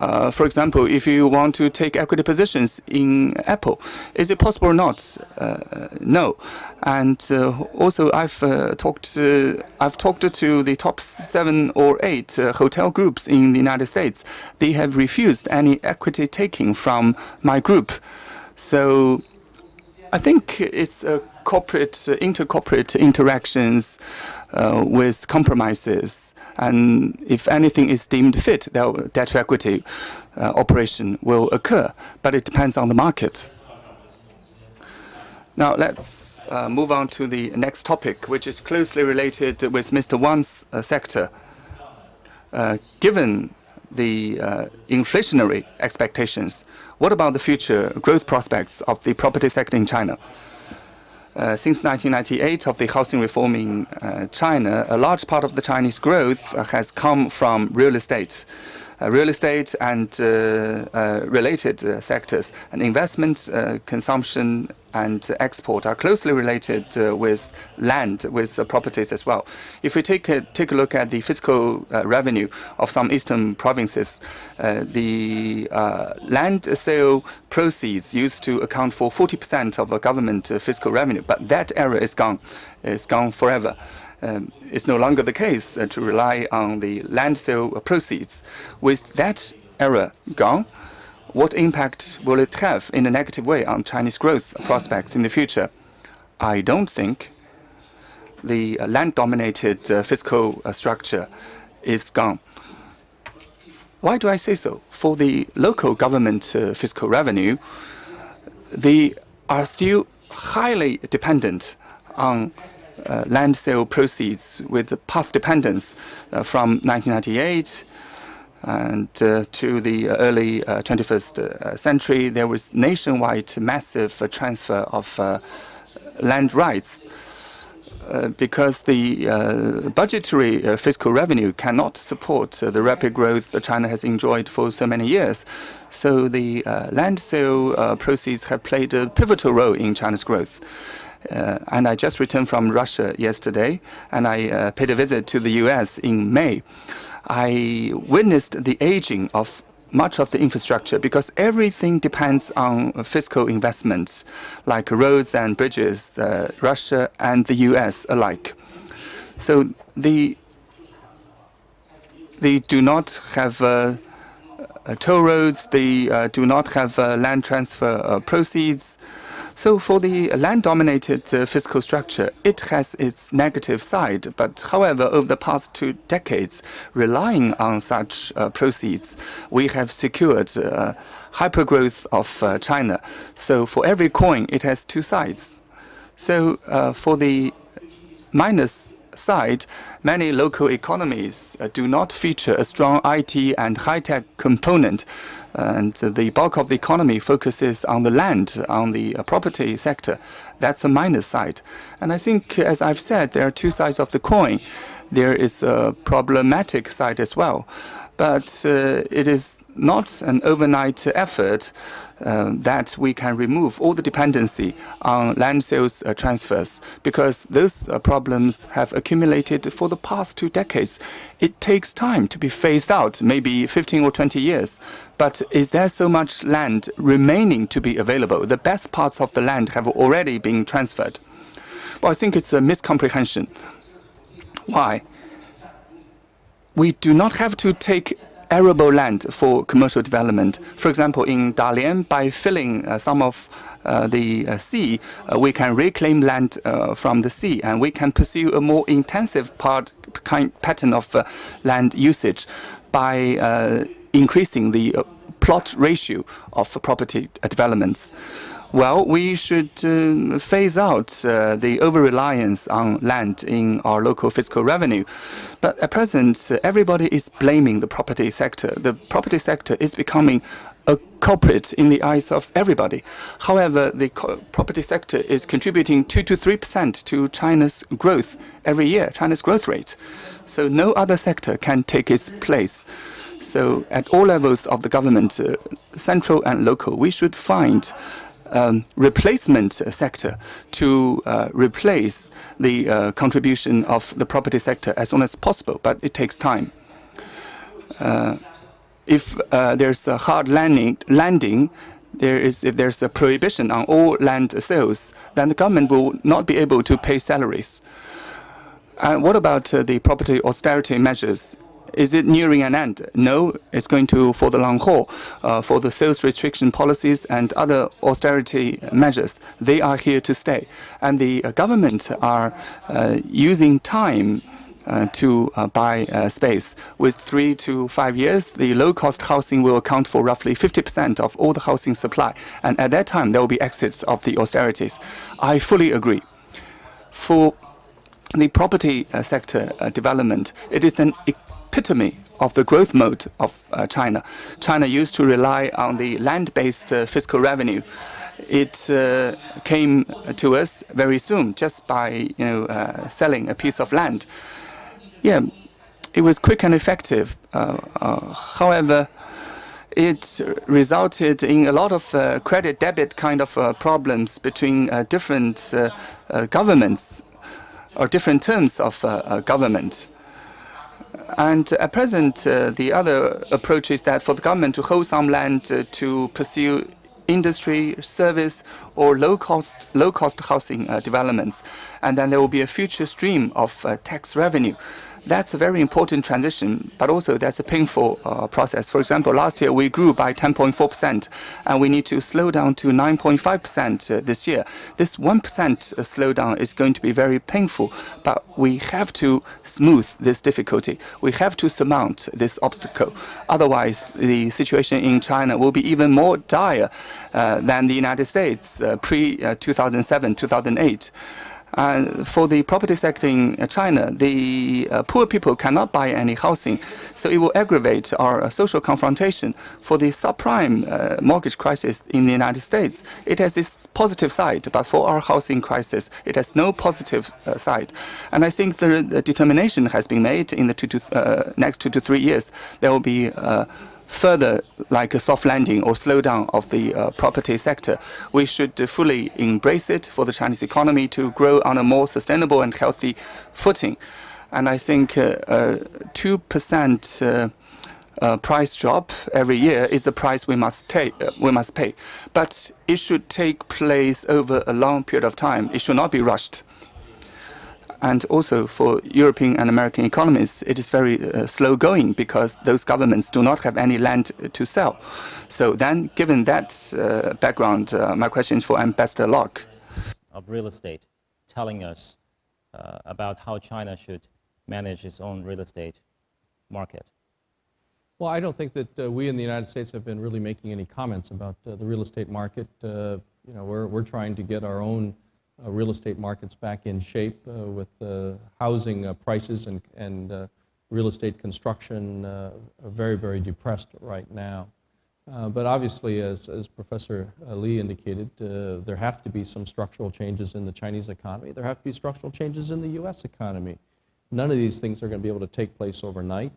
Uh, for example, if you want to take equity positions in Apple, is it possible or not? Uh, no. And uh, also, I've uh, talked I've talked to the top seven or eight uh, hotel groups in the United States. They have refused any equity taking from my group. So I think it's uh, corporate, uh, intercorporate interactions uh, with compromises. And if anything is deemed fit, that debt to equity uh, operation will occur. But it depends on the market. Now let's uh, move on to the next topic, which is closely related with Mr. Wang's uh, sector. given the uh, inflationary expectations. What about the future growth prospects of the property sector in China? Uh, since 1998 of the housing reform in uh, China, a large part of the Chinese growth uh, has come from real estate. Uh, real estate and uh, uh, related uh, sectors and investment, uh, consumption and export are closely related uh, with land, with properties as well. If we take a, take a look at the fiscal revenue of some eastern provinces, the land sale proceeds used to account for 40% of a government fiscal revenue, but that era is gone. It's gone forever um, it's no longer the case uh, to rely on the land sale proceeds. With that era gone, what impact will it have in a negative way on Chinese growth prospects in the future? I don't think the land-dominated uh, fiscal uh, structure is gone. Why do I say so? For the local government uh, fiscal revenue, they are still highly dependent on uh, land sale proceeds with path dependence uh, from 1998 and uh, to the early 21st century, there was nationwide massive transfer of land rights uh, because the uh, budgetary uh, fiscal revenue cannot support the rapid growth that China has enjoyed for so many years. So the land sale proceeds have played a pivotal role in China's growth. Uh, and I just returned from Russia yesterday, and I uh, paid a visit to the U.S. in May. I witnessed the aging of much of the infrastructure because everything depends on fiscal investments like roads and bridges, uh, Russia and the US alike. So the they do not have uh, uh, toll roads, they uh, do not have land transfer proceeds, so for the land-dominated uh, fiscal structure, it has its negative side. But however, over the past two decades, relying on such uh, proceeds, we have secured uh, hypergrowth of uh, China. So for every coin, it has two sides. So uh, for the minus side, many local economies uh, do not feature a strong IT and high-tech component and the bulk of the economy focuses on the land, on the uh, property sector. That's a minus side. And I think, as I've said, there are two sides of the coin. There is a problematic side as well. But uh, it is not an overnight effort uh, that we can remove all the dependency on land sales uh, transfers because those uh, problems have accumulated for the past two decades. It takes time to be phased out, maybe 15 or 20 years. But is there so much land remaining to be available? The best parts of the land have already been transferred. Well, I think it's a miscomprehension. Why? We do not have to take arable land for commercial development. For example, in Dalian, by filling uh, some of uh, the uh, sea, uh, we can reclaim land uh, from the sea, and we can pursue a more intensive part, kind, pattern of uh, land usage by increasing the plot ratio of property developments. Well, we should uh, phase out uh, the over-reliance on land in our local fiscal revenue. But at present, uh, everybody is blaming the property sector. The property sector is becoming a culprit in the eyes of everybody. However, the property sector is contributing 2 to 3 percent to China's growth every year, China's growth rate. So no other sector can take its place. So at all levels of the government, uh, central and local, we should find um, replacement sector to uh, replace the uh, contribution of the property sector as soon as possible, but it takes time. Uh, if uh, there's a hard landing, landing there is, if there's a prohibition on all land sales, then the government will not be able to pay salaries. And what about uh, the property austerity measures? Is it nearing an end? No, it's going to for the long haul. Uh, for the sales restriction policies and other austerity measures, they are here to stay. And the uh, government are uh, using time uh, to uh, buy uh, space. With three to five years, the low-cost housing will account for roughly 50% of all the housing supply. And at that time, there will be exits of the austerities. I fully agree. For the property sector development, it is an epitome of the growth mode of uh, China. China used to rely on the land-based uh, fiscal revenue. It uh, came to us very soon just by you know uh, selling a piece of land. Yeah, it was quick and effective. Uh, uh, however, it resulted in a lot of uh, credit debit kind of problems between different governments or different terms of government. And at present, uh, the other approach is that for the government to hold some land uh, to pursue industry, service, or low-cost low-cost housing uh, developments, and then there will be a future stream of tax revenue. That's a very important transition, but also that's a painful uh, process. For example, last year we grew by 10.4%, and we need to slow down to 9.5% uh, this year. This 1% uh, slowdown is going to be very painful, but we have to smooth this difficulty. We have to surmount this obstacle. Otherwise, the situation in China will be even more dire uh, than the United States uh, pre-2007, uh, 2008. For the property sector in China, the uh, poor people cannot buy any housing, so it will aggravate our uh, social confrontation. For the subprime uh, mortgage crisis in the United States, it has this positive side, but for our housing crisis, it has no positive uh, side. And I think the, the, determination has been made in the two to, uh, next two to three years. There will be further like a soft landing or slowdown of the uh, property sector. We should uh, fully embrace it for the Chinese economy to grow on a more sustainable and healthy footing. And I think 2% uh, uh, price drop every year is the price we must take, uh, we must pay. But it should take place over a long period of time. It should not be rushed. And also for European and American economies, it is very uh, slow going because those governments do not have any land to sell. So then, given that uh, background, uh, my question is for Ambassador Locke. Of real estate, telling us uh, about how China should manage its own real estate market. Well, I don't think that uh, we in the United States have been really making any comments about uh, the real estate market. you know, we're, we're trying to get our own uh, real estate markets back in shape uh, with housing uh, prices and, and real estate construction very, very depressed right now. Uh, but obviously, as, as Professor Li indicated, uh, there have to be some structural changes in the Chinese economy. There have to be structural changes in the U.S. economy. None of these things are going to be able to take place overnight.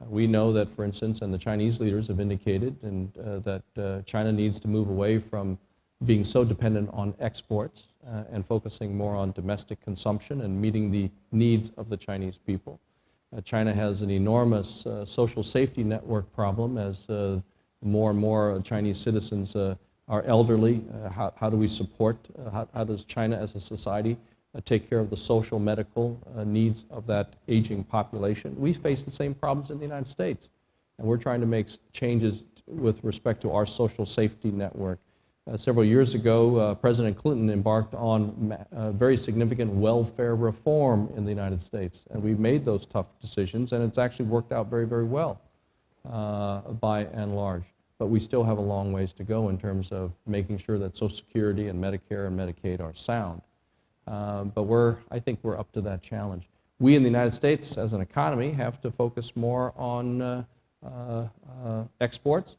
Uh, we know that, for instance, and the Chinese leaders have indicated and, that China needs to move away from being so dependent on exports uh, and focusing more on domestic consumption and meeting the needs of the Chinese people. Uh, China has an enormous uh, social safety network problem as uh, more and more Chinese citizens uh, are elderly. Uh, how, how, do we support, how, how, does China as a society take care of the social medical needs of that aging population? We face the same problems in the United States, and we're trying to make changes with respect to our social safety network. Uh, several years ago, uh, President Clinton embarked on uh, very significant welfare reform in the United States. And we made those tough decisions, and it's actually worked out very, very well uh, by and large. But we still have a long ways to go in terms of making sure that Social Security and Medicare and Medicaid are sound. Uh, but we're, I think we're up to that challenge. We in the United States, as an economy, have to focus more on uh, exports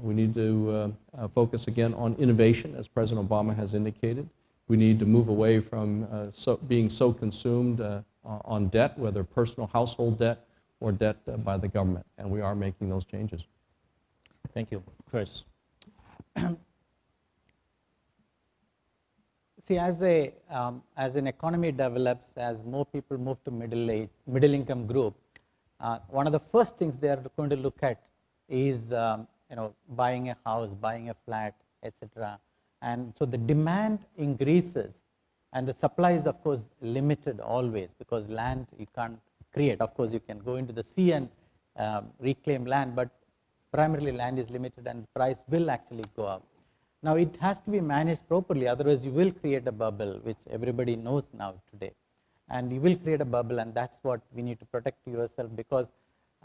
we need to uh, uh, focus again on innovation, as President Obama has indicated. We need to move away from uh, so being so consumed uh, on debt, whether personal household debt or debt uh, by the government, and we are making those changes. Thank you. Kris. See, as, a, um, as an economy develops, as more people move to middle age, middle income group, uh, one of the first things they are going to look at is um, you know, buying a house, buying a flat, etc. And so the demand increases and the supply is of course limited always because land you can't create. Of course you can go into the sea and uh, reclaim land, but primarily land is limited and price will actually go up. Now it has to be managed properly, otherwise you will create a bubble, which everybody knows now today. And you will create a bubble and that's what we need to protect yourself because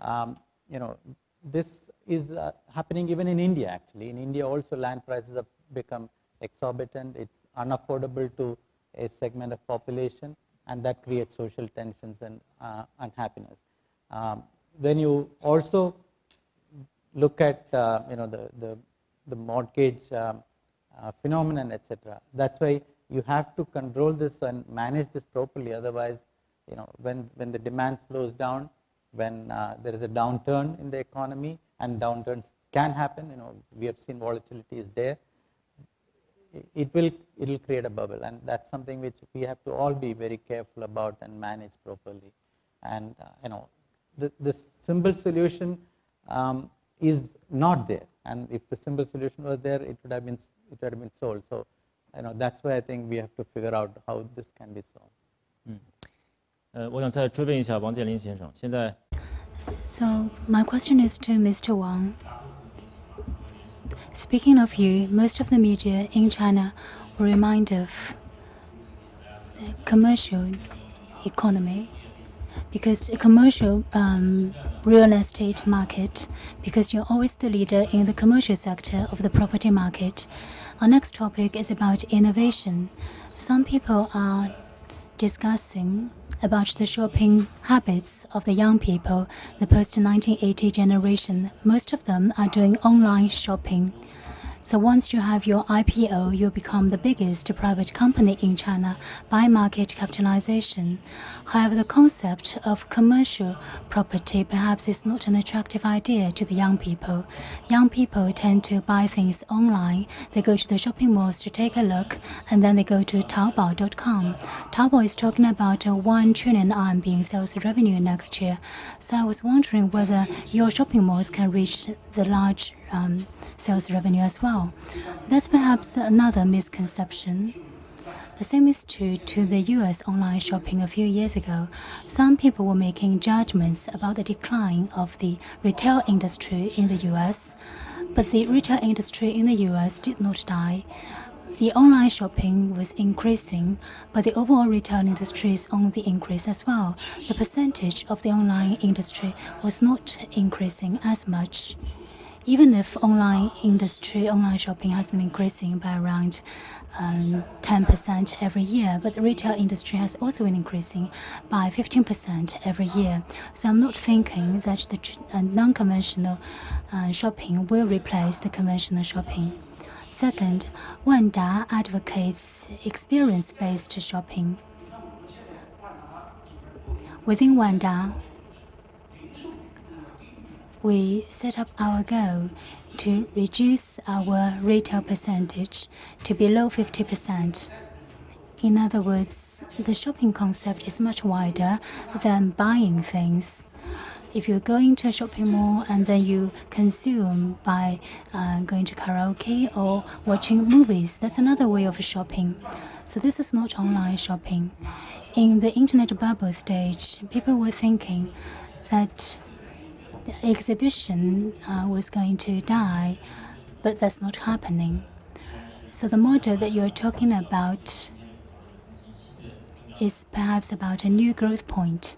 um, you know, this is uh, happening even in India actually. In India also land prices have become exorbitant. It's unaffordable to a segment of population and that creates social tensions and uh, unhappiness. Um, when you also look at uh, you know the the, the mortgage um, uh, phenomenon, etc. That's why you have to control this and manage this properly. Otherwise, you know when when the demand slows down, when uh, there is a downturn in the economy, and downturns can happen. You know we have seen volatility is there. It will it will create a bubble, and that's something which we have to all be very careful about and manage properly. And uh, you know the the simple solution um, is not there. And if the simple solution was there, it would have been it would have been solved. So, you know, that's why I think we have to figure out how this can be solved. 嗯，呃，我想再追问一下王健林先生，现在。 so my question is to Mr. Wang. Speaking of you, most of the media in China will remind of commercial economy because a commercial um, real estate market, because you're always the leader in the commercial sector of the property market. Our next topic is about innovation. Some people are discussing about the shopping habits of the young people, the post-1980 generation. Most of them are doing online shopping. So once you have your IPO, you become the biggest private company in China by market capitalization. However, the concept of commercial property perhaps is not an attractive idea to the young people. Young people tend to buy things online. They go to the shopping malls to take a look, and then they go to Taobao.com. Taobao is talking about a 1 trillion RMB in sales revenue next year. So I was wondering whether your shopping malls can reach the large um, sales revenue as well. That's perhaps another misconception. The same is true to the US online shopping a few years ago. Some people were making judgments about the decline of the retail industry in the US, but the retail industry in the US did not die. The online shopping was increasing, but the overall retail industry is on the increase as well. The percentage of the online industry was not increasing as much even if online industry, online shopping has been increasing by around um, 10% every year, but the retail industry has also been increasing by 15% every year. So I'm not thinking that the uh, non-conventional uh, shopping will replace the conventional shopping. Second, Wanda advocates experience-based shopping. Within Wanda, we set up our goal to reduce our retail percentage to below 50%. In other words, the shopping concept is much wider than buying things. If you're going to a shopping mall and then you consume by uh, going to karaoke or watching movies, that's another way of shopping. So this is not online shopping. In the internet bubble stage, people were thinking that the exhibition uh, was going to die, but that's not happening. So the model that you're talking about is perhaps about a new growth point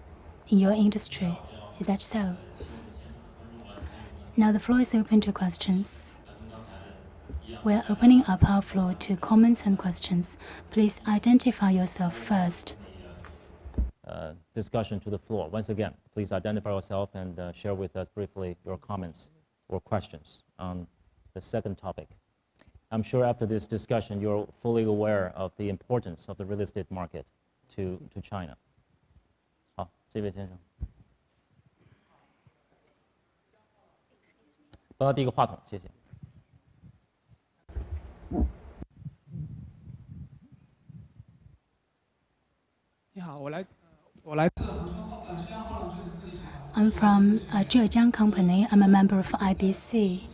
in your industry. Is that so? Now the floor is open to questions. We're opening up our floor to comments and questions. Please identify yourself first. Uh, discussion to the floor. Once again, please identify yourself and uh, share with us briefly your comments or questions on the second topic. I'm sure after this discussion, you're fully aware of the importance of the real estate market to, to China. 好，这位先生。帮他递个话筒，谢谢。你好，我来 I'm from a Zhejiang company. I'm a member of IBC.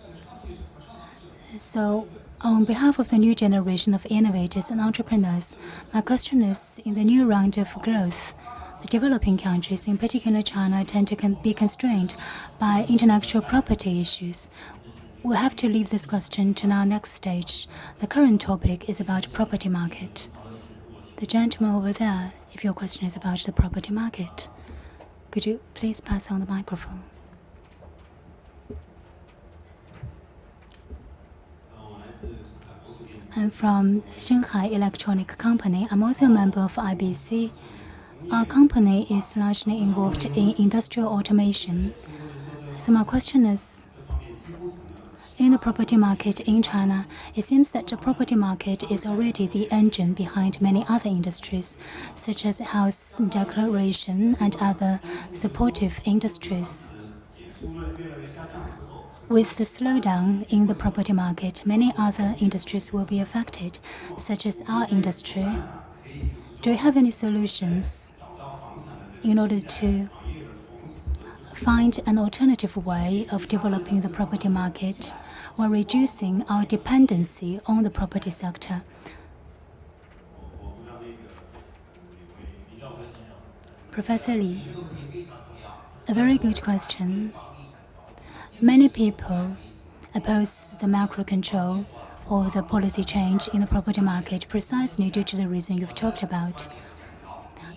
So, on behalf of the new generation of innovators and entrepreneurs, my question is, in the new round of growth, the developing countries, in particular China, tend to be constrained by intellectual property issues. We'll have to leave this question to our next stage. The current topic is about property market. The gentleman over there if your question is about the property market. Could you please pass on the microphone? I'm from Shanghai Electronic Company. I'm also a member of IBC. Our company is largely involved in industrial automation. So my question is, in the property market in China, it seems that the property market is already the engine behind many other industries, such as house decoration and other supportive industries. With the slowdown in the property market, many other industries will be affected, such as our industry. Do you have any solutions in order to find an alternative way of developing the property market while reducing our dependency on the property sector? Professor Li, a very good question. Many people oppose the macro control or the policy change in the property market precisely due to the reason you've talked about.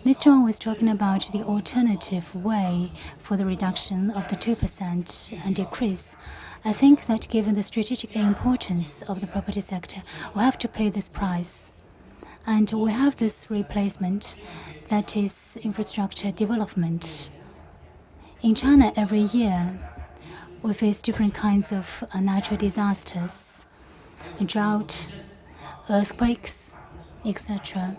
Mr. Wang was talking about the alternative way for the reduction of the 2% and decrease. I think that given the strategic importance of the property sector, we have to pay this price. And we have this replacement that is infrastructure development. In China, every year, we face different kinds of uh, natural disasters, drought, earthquakes, etc.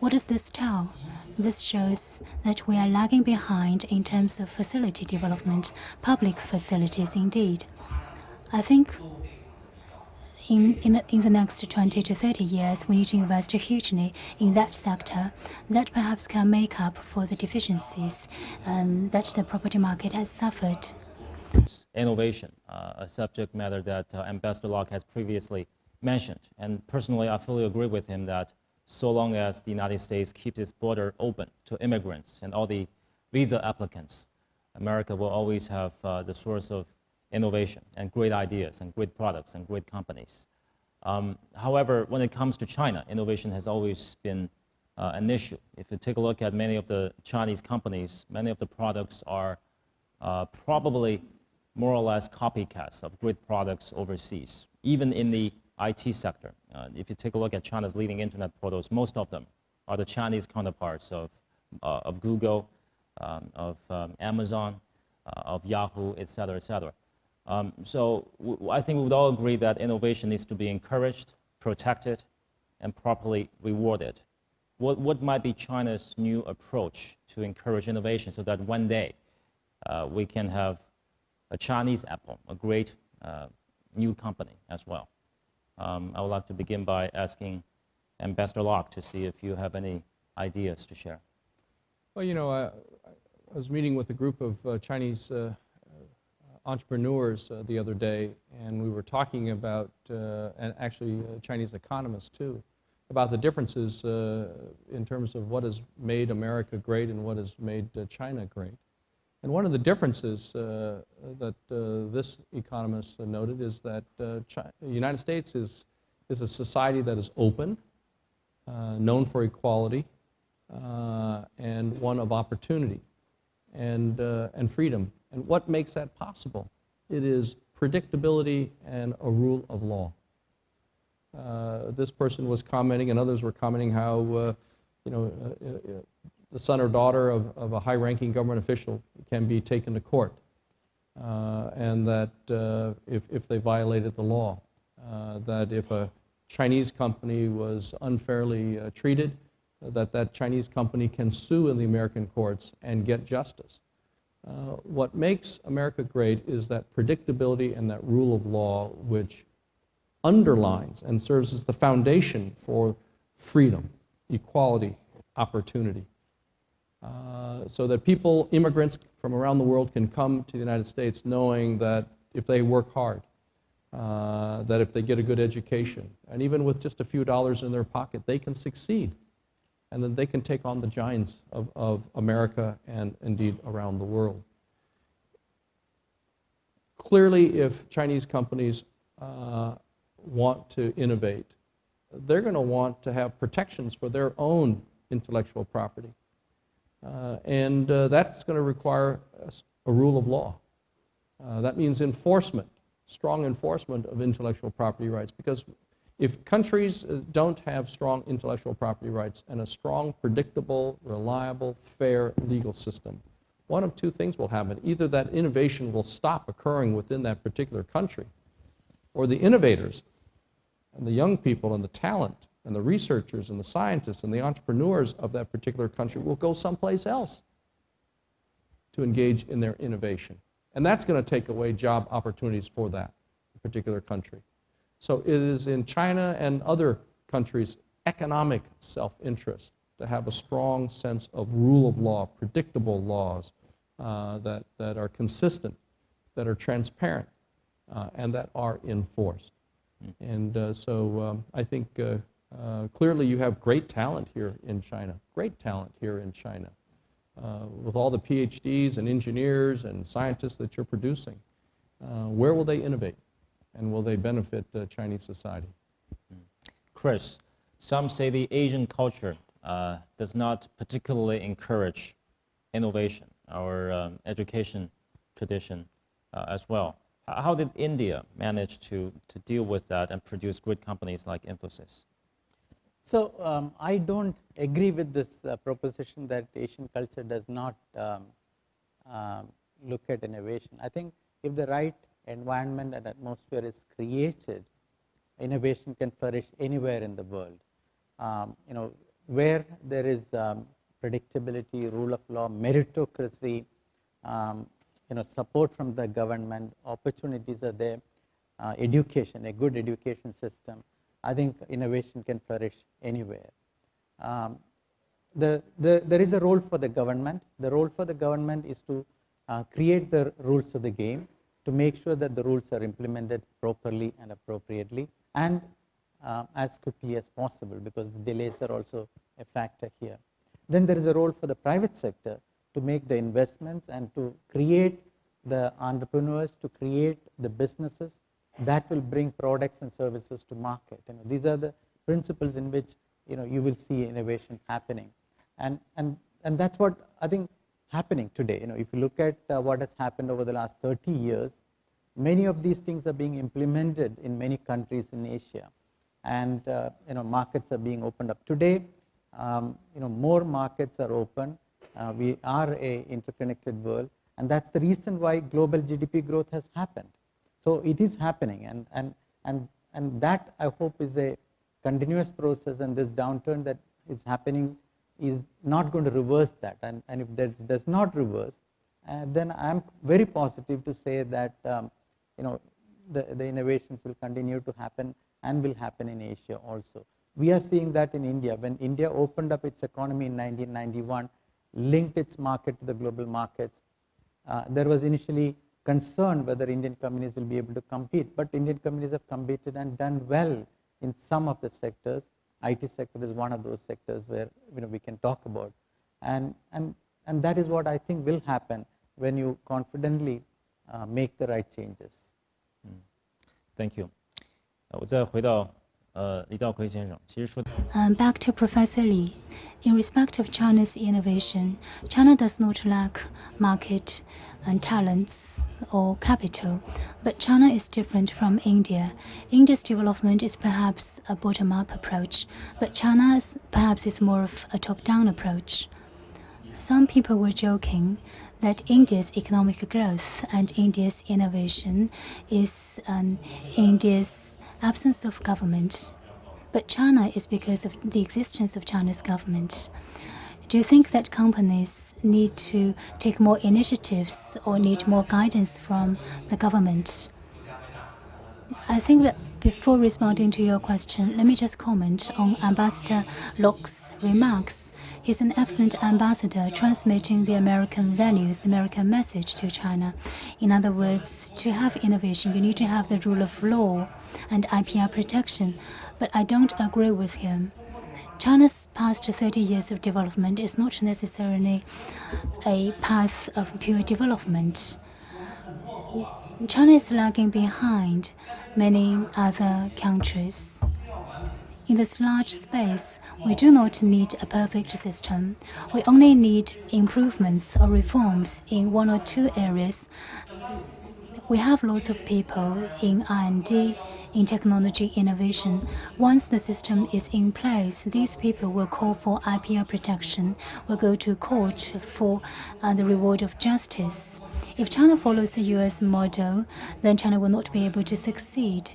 What does this tell? This shows that we are lagging behind in terms of facility development, public facilities indeed. I think in, in, the, in the next 20 to 30 years, we need to invest hugely in that sector that perhaps can make up for the deficiencies um, that the property market has suffered. Innovation, uh, a subject matter that uh, Ambassador Locke has previously mentioned. And personally, I fully agree with him that so long as the United States keeps its border open to immigrants and all the visa applicants, America will always have uh, the source of innovation and great ideas and great products and great companies. Um, however, when it comes to China, innovation has always been uh, an issue. If you take a look at many of the Chinese companies, many of the products are uh, probably more or less copycats of great products overseas, even in the IT sector. Uh, if you take a look at China's leading internet portals, most of them are the Chinese counterparts of, uh, of Google, um, of um, Amazon, uh, of Yahoo, et cetera, et cetera. Um, so I think we would all agree that innovation needs to be encouraged, protected, and properly rewarded. What, what might be China's new approach to encourage innovation so that one day uh, we can have a Chinese Apple, a great uh, new company as well? Um, I would like to begin by asking Ambassador Locke to see if you have any ideas to share. Well, you know, I, I was meeting with a group of uh, Chinese uh, entrepreneurs uh, the other day, and we were talking about, uh, and actually uh, Chinese economists too, about the differences uh, in terms of what has made America great and what has made China great. And one of the differences uh, that uh, this economist noted is that uh, the United States is, is a society that is open, uh, known for equality, uh, and one of opportunity and, uh, and freedom. And what makes that possible? It is predictability and a rule of law. this person was commenting, and others were commenting how you know, the son or daughter of, of a high-ranking government official can be taken to court, uh, and that uh, if, if they violated the law, uh, that if a Chinese company was unfairly uh, treated, that that Chinese company can sue in the American courts and get justice. Uh, what makes America great is that predictability and that rule of law which underlines and serves as the foundation for freedom, equality, opportunity. Uh, so that people, immigrants from around the world, can come to the United States knowing that if they work hard, uh, that if they get a good education, and even with just a few dollars in their pocket, they can succeed. And then they can take on the giants of, of America and indeed around the world. Clearly, if Chinese companies uh, want to innovate, they're going to want to have protections for their own intellectual property. Uh, and uh, that's going to require a, rule of law. Uh, that means enforcement, strong enforcement of intellectual property rights, because if countries don't have strong intellectual property rights and a strong, predictable, reliable, fair legal system, one of two things will happen. Either that innovation will stop occurring within that particular country, or the innovators and the young people and the talent and the researchers and the scientists and the entrepreneurs of that particular country will go someplace else to engage in their innovation. And that's going to take away job opportunities for that particular country. So it is in China and other countries' economic self-interest to have a strong sense of rule of law, predictable laws uh, that, that are consistent, that are transparent, uh, and that are enforced. Mm. And uh, so um, I think uh, uh, clearly you have great talent here in China, great talent here in China, uh, with all the PhDs and engineers and scientists that you're producing. where will they innovate? And will they benefit Chinese society? Kris, some say the Asian culture uh, does not particularly encourage innovation, our um, education tradition uh, as well. How did India manage to, to deal with that and produce great companies like Infosys? So um, I don't agree with this uh, proposition that Asian culture does not um, uh, look at innovation. I think if the right environment and atmosphere is created, innovation can flourish anywhere in the world. Um, you know, where there is um, predictability, rule of law, meritocracy, um, you know, support from the government, opportunities are there, uh, education, a good education system, I think innovation can flourish anywhere. Um, the, the, there is a role for the government. The role for the government is to uh, create the rules of the game, to make sure that the rules are implemented properly and appropriately, and uh, as quickly as possible because delays are also a factor here. Then there is a role for the private sector to make the investments and to create the entrepreneurs, to create the businesses that will bring products and services to market. You know, these are the principles in which you know you will see innovation happening, and and and that's what I think happening today. You know, if you look at uh, what has happened over the last 30 years, many of these things are being implemented in many countries in Asia and uh, you know markets are being opened up today. Um, you know more markets are open. Uh, we are a interconnected world, and that's the reason why global GDP growth has happened. So it is happening, and and and and that I hope is a continuous process, and this downturn that is happening is not going to reverse that. And and if that does not reverse, uh, then I am very positive to say that um, you know the the innovations will continue to happen and will happen in Asia also. We are seeing that in India. When India opened up its economy in 1991, linked its market to the global markets, uh, there was initially concern whether Indian companies will be able to compete. But Indian companies have competed and done well in some of the sectors. IT sector is one of those sectors where you know, we can talk about. And, and, and that is what I think will happen when you confidently uh, make the right changes. Mm. Thank you. 我再回到呃李道奎先生，其实说。Um, back to Professor Li. In respect of China's innovation, China does not lack market and talents or capital, but China is different from India. India's development is perhaps a bottom-up approach, but China's perhaps is more of a top-down approach. Some people were joking that India's economic growth and India's innovation is um, India's absence of government. But China is because of the existence of China's government. Do you think that companies need to take more initiatives or need more guidance from the government? I think that before responding to your question, let me just comment on Ambassador Locke's remarks. He's an excellent ambassador transmitting the American values, American message to China. In other words, to have innovation, you need to have the rule of law and IPR protection, but I don't agree with him. China's past 30 years of development is not necessarily a path of pure development. China is lagging behind many other countries. In this large space, we do not need a perfect system. We only need improvements or reforms in one or two areas we have lots of people in R&D, in technology innovation. Once the system is in place, these people will call for IPR protection, will go to court for uh, the reward of justice. If China follows the US model, then China will not be able to succeed.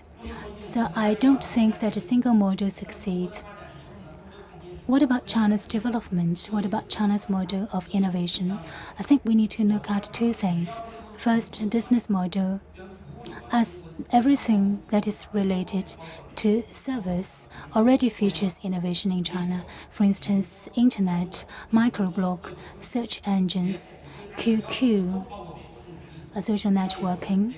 So I don't think that a single model succeeds. What about China's development? What about China's model of innovation? I think we need to look at two things. First, business model. As everything that is related to service already features innovation in China. For instance, internet, microblog, search engines, QQ, social networking.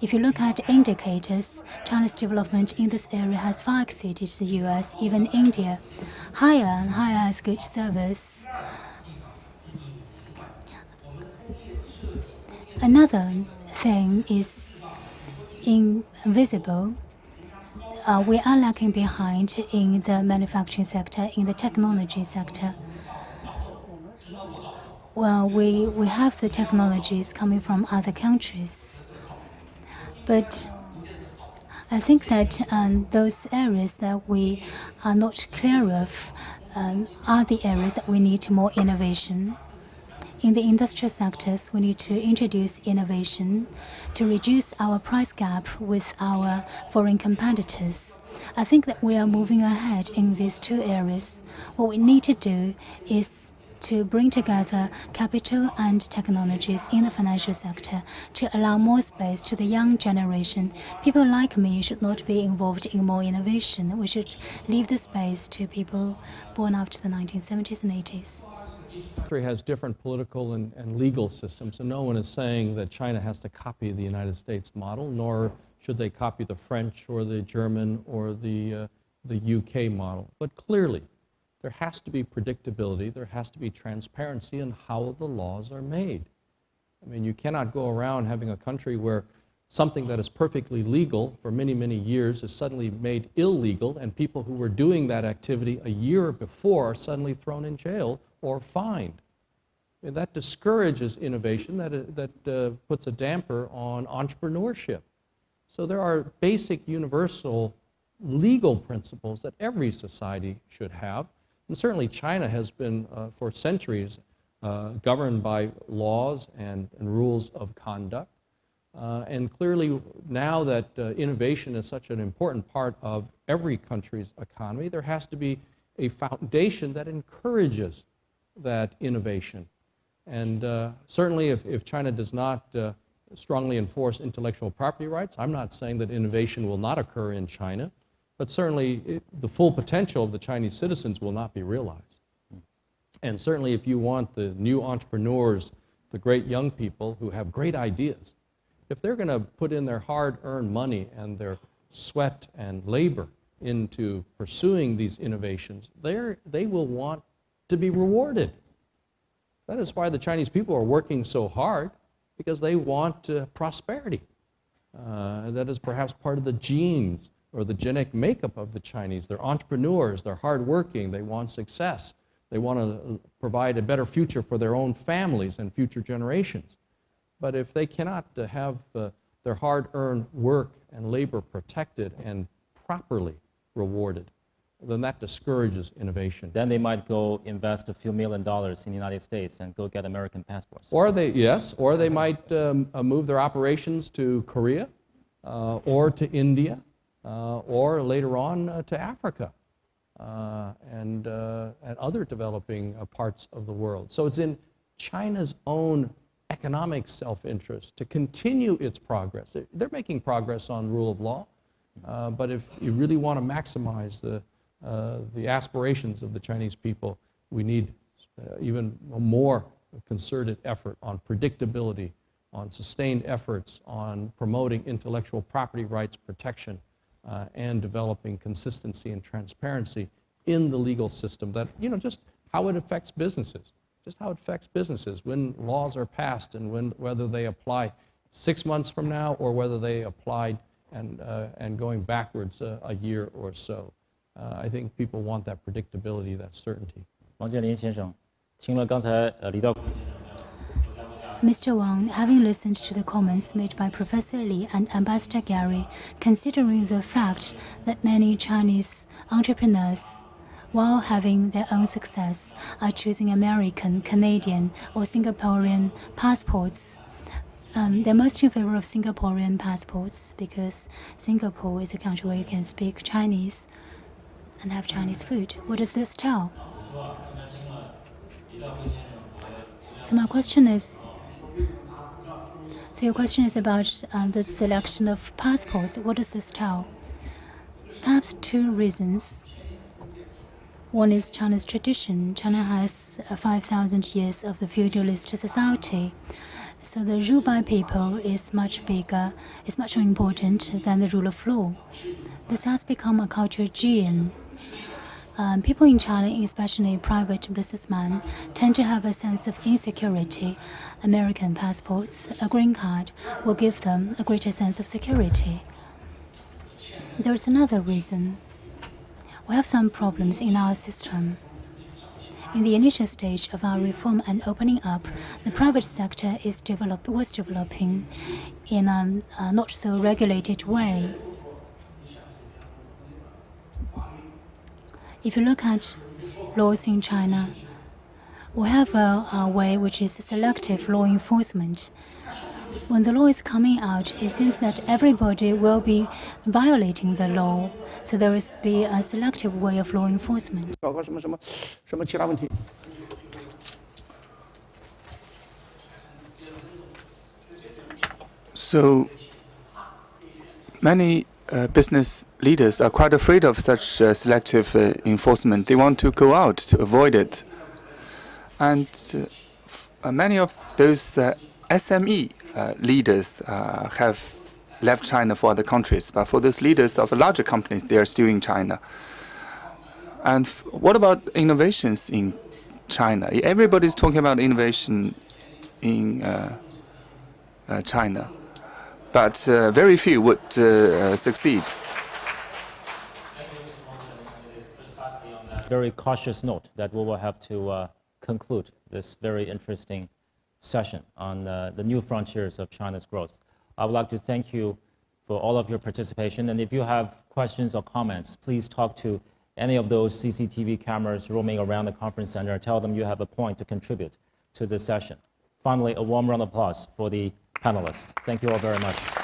If you look at indicators, China's development in this area has far exceeded the US, even India. Higher and higher has good service. Another thing is invisible. Uh, we are lagging behind in the manufacturing sector, in the technology sector. Well, we, we have the technologies coming from other countries. But I think that um, those areas that we are not clear of um, are the areas that we need more innovation. In the industrial sectors, we need to introduce innovation to reduce our price gap with our foreign competitors. I think that we are moving ahead in these two areas. What we need to do is to bring together capital and technologies in the financial sector to allow more space to the young generation. People like me should not be involved in more innovation. We should leave the space to people born after the 1970s and 80s. Country has different political and, and legal systems, and no one is saying that China has to copy the United States model, nor should they copy the French or the German or the, uh, the UK model. But clearly, there has to be predictability, there has to be transparency in how the laws are made. I mean, you cannot go around having a country where something that is perfectly legal for many, many years is suddenly made illegal, and people who were doing that activity a year before are suddenly thrown in jail or fined. Mean, that discourages innovation, that, uh, that uh, puts a damper on entrepreneurship. So there are basic universal legal principles that every society should have. And certainly China has been, uh, for centuries, uh, governed by laws and, and, rules of conduct. Uh, and clearly, now that innovation is such an important part of every country's economy, there has to be a foundation that encourages that innovation. And uh, certainly, if, if, China does not uh, strongly enforce intellectual property rights, I'm not saying that innovation will not occur in China. But certainly, it, the full potential of the Chinese citizens will not be realized. And certainly, if you want the new entrepreneurs, the great young people who have great ideas, if they're going to put in their hard-earned money and their sweat and labor into pursuing these innovations, they will want to be rewarded. That is why the Chinese people are working so hard, because they want uh, prosperity. Uh, that is perhaps part of the genes or the genetic makeup of the Chinese. They're entrepreneurs, they're hardworking, they want success, they want to provide a better future for their own families and future generations. But if they cannot uh, have uh, their hard-earned work and labor protected and properly rewarded, then that discourages innovation. Then they might go invest a few million dollars in the United States and go get American passports. Or they, yes, or they might um, uh, move their operations to Korea uh, or to India uh, or later on uh, to Africa uh, and, and other developing parts of the world. So it's in China's own economic self-interest to continue its progress. They're making progress on rule of law, uh, but if you really want to maximize the, uh, the aspirations of the Chinese people, we need uh, even more concerted effort on predictability, on sustained efforts on promoting intellectual property rights protection, uh, and developing consistency and transparency in the legal system that, you know, just how it affects businesses, just how it affects businesses when laws are passed and when, whether they apply six months from now or whether they applied and, uh, and going backwards uh, a year or so. Uh, I think people want that predictability, that certainty. 王健林先生，听了刚才呃李道。 Mr. Wang, having listened to the comments made by Professor Li and Ambassador Gary, considering the fact that many Chinese entrepreneurs, while having their own success, are choosing American, Canadian, or Singaporean passports, um, they're most in favor of Singaporean passports because Singapore is a country where you can speak Chinese and have Chinese food. What does this tell? So my question is, so your question is about um, the selection of passports. What does this tell? Perhaps two reasons. One is China's tradition. China has uh, 5,000 years of the feudalist society. So the rule by people is much bigger, is much more important than the rule of law. This has become a cultural gene. Um, people in China, especially private businessmen, tend to have a sense of insecurity. American passports, a green card, will give them a greater sense of security. There is another reason. We have some problems in our system. In the initial stage of our reform and opening up, the private sector is was developing in a, a not so regulated way. If you look at laws in China, we have a, a way which is selective law enforcement when the law is coming out, it seems that everybody will be violating the law. So there will be a selective way of law enforcement. So many uh, business leaders are quite afraid of such uh, selective uh, enforcement. They want to go out to avoid it. And uh, uh, many of those uh, SME leaders uh, have left China for other countries. But for those leaders of larger companies, they are still in China. And what about innovations in China? Everybody's talking about innovation in uh, uh, China, but uh, very few would uh, uh, succeed. very cautious note that we will have to uh, conclude this very interesting session on uh, the new frontiers of China's growth. I would like to thank you for all of your participation, and if you have questions or comments, please talk to any of those CCTV cameras roaming around the conference center. And tell them you have a point to contribute to this session. Finally, a warm round of applause for the panelists. Thank you all very much.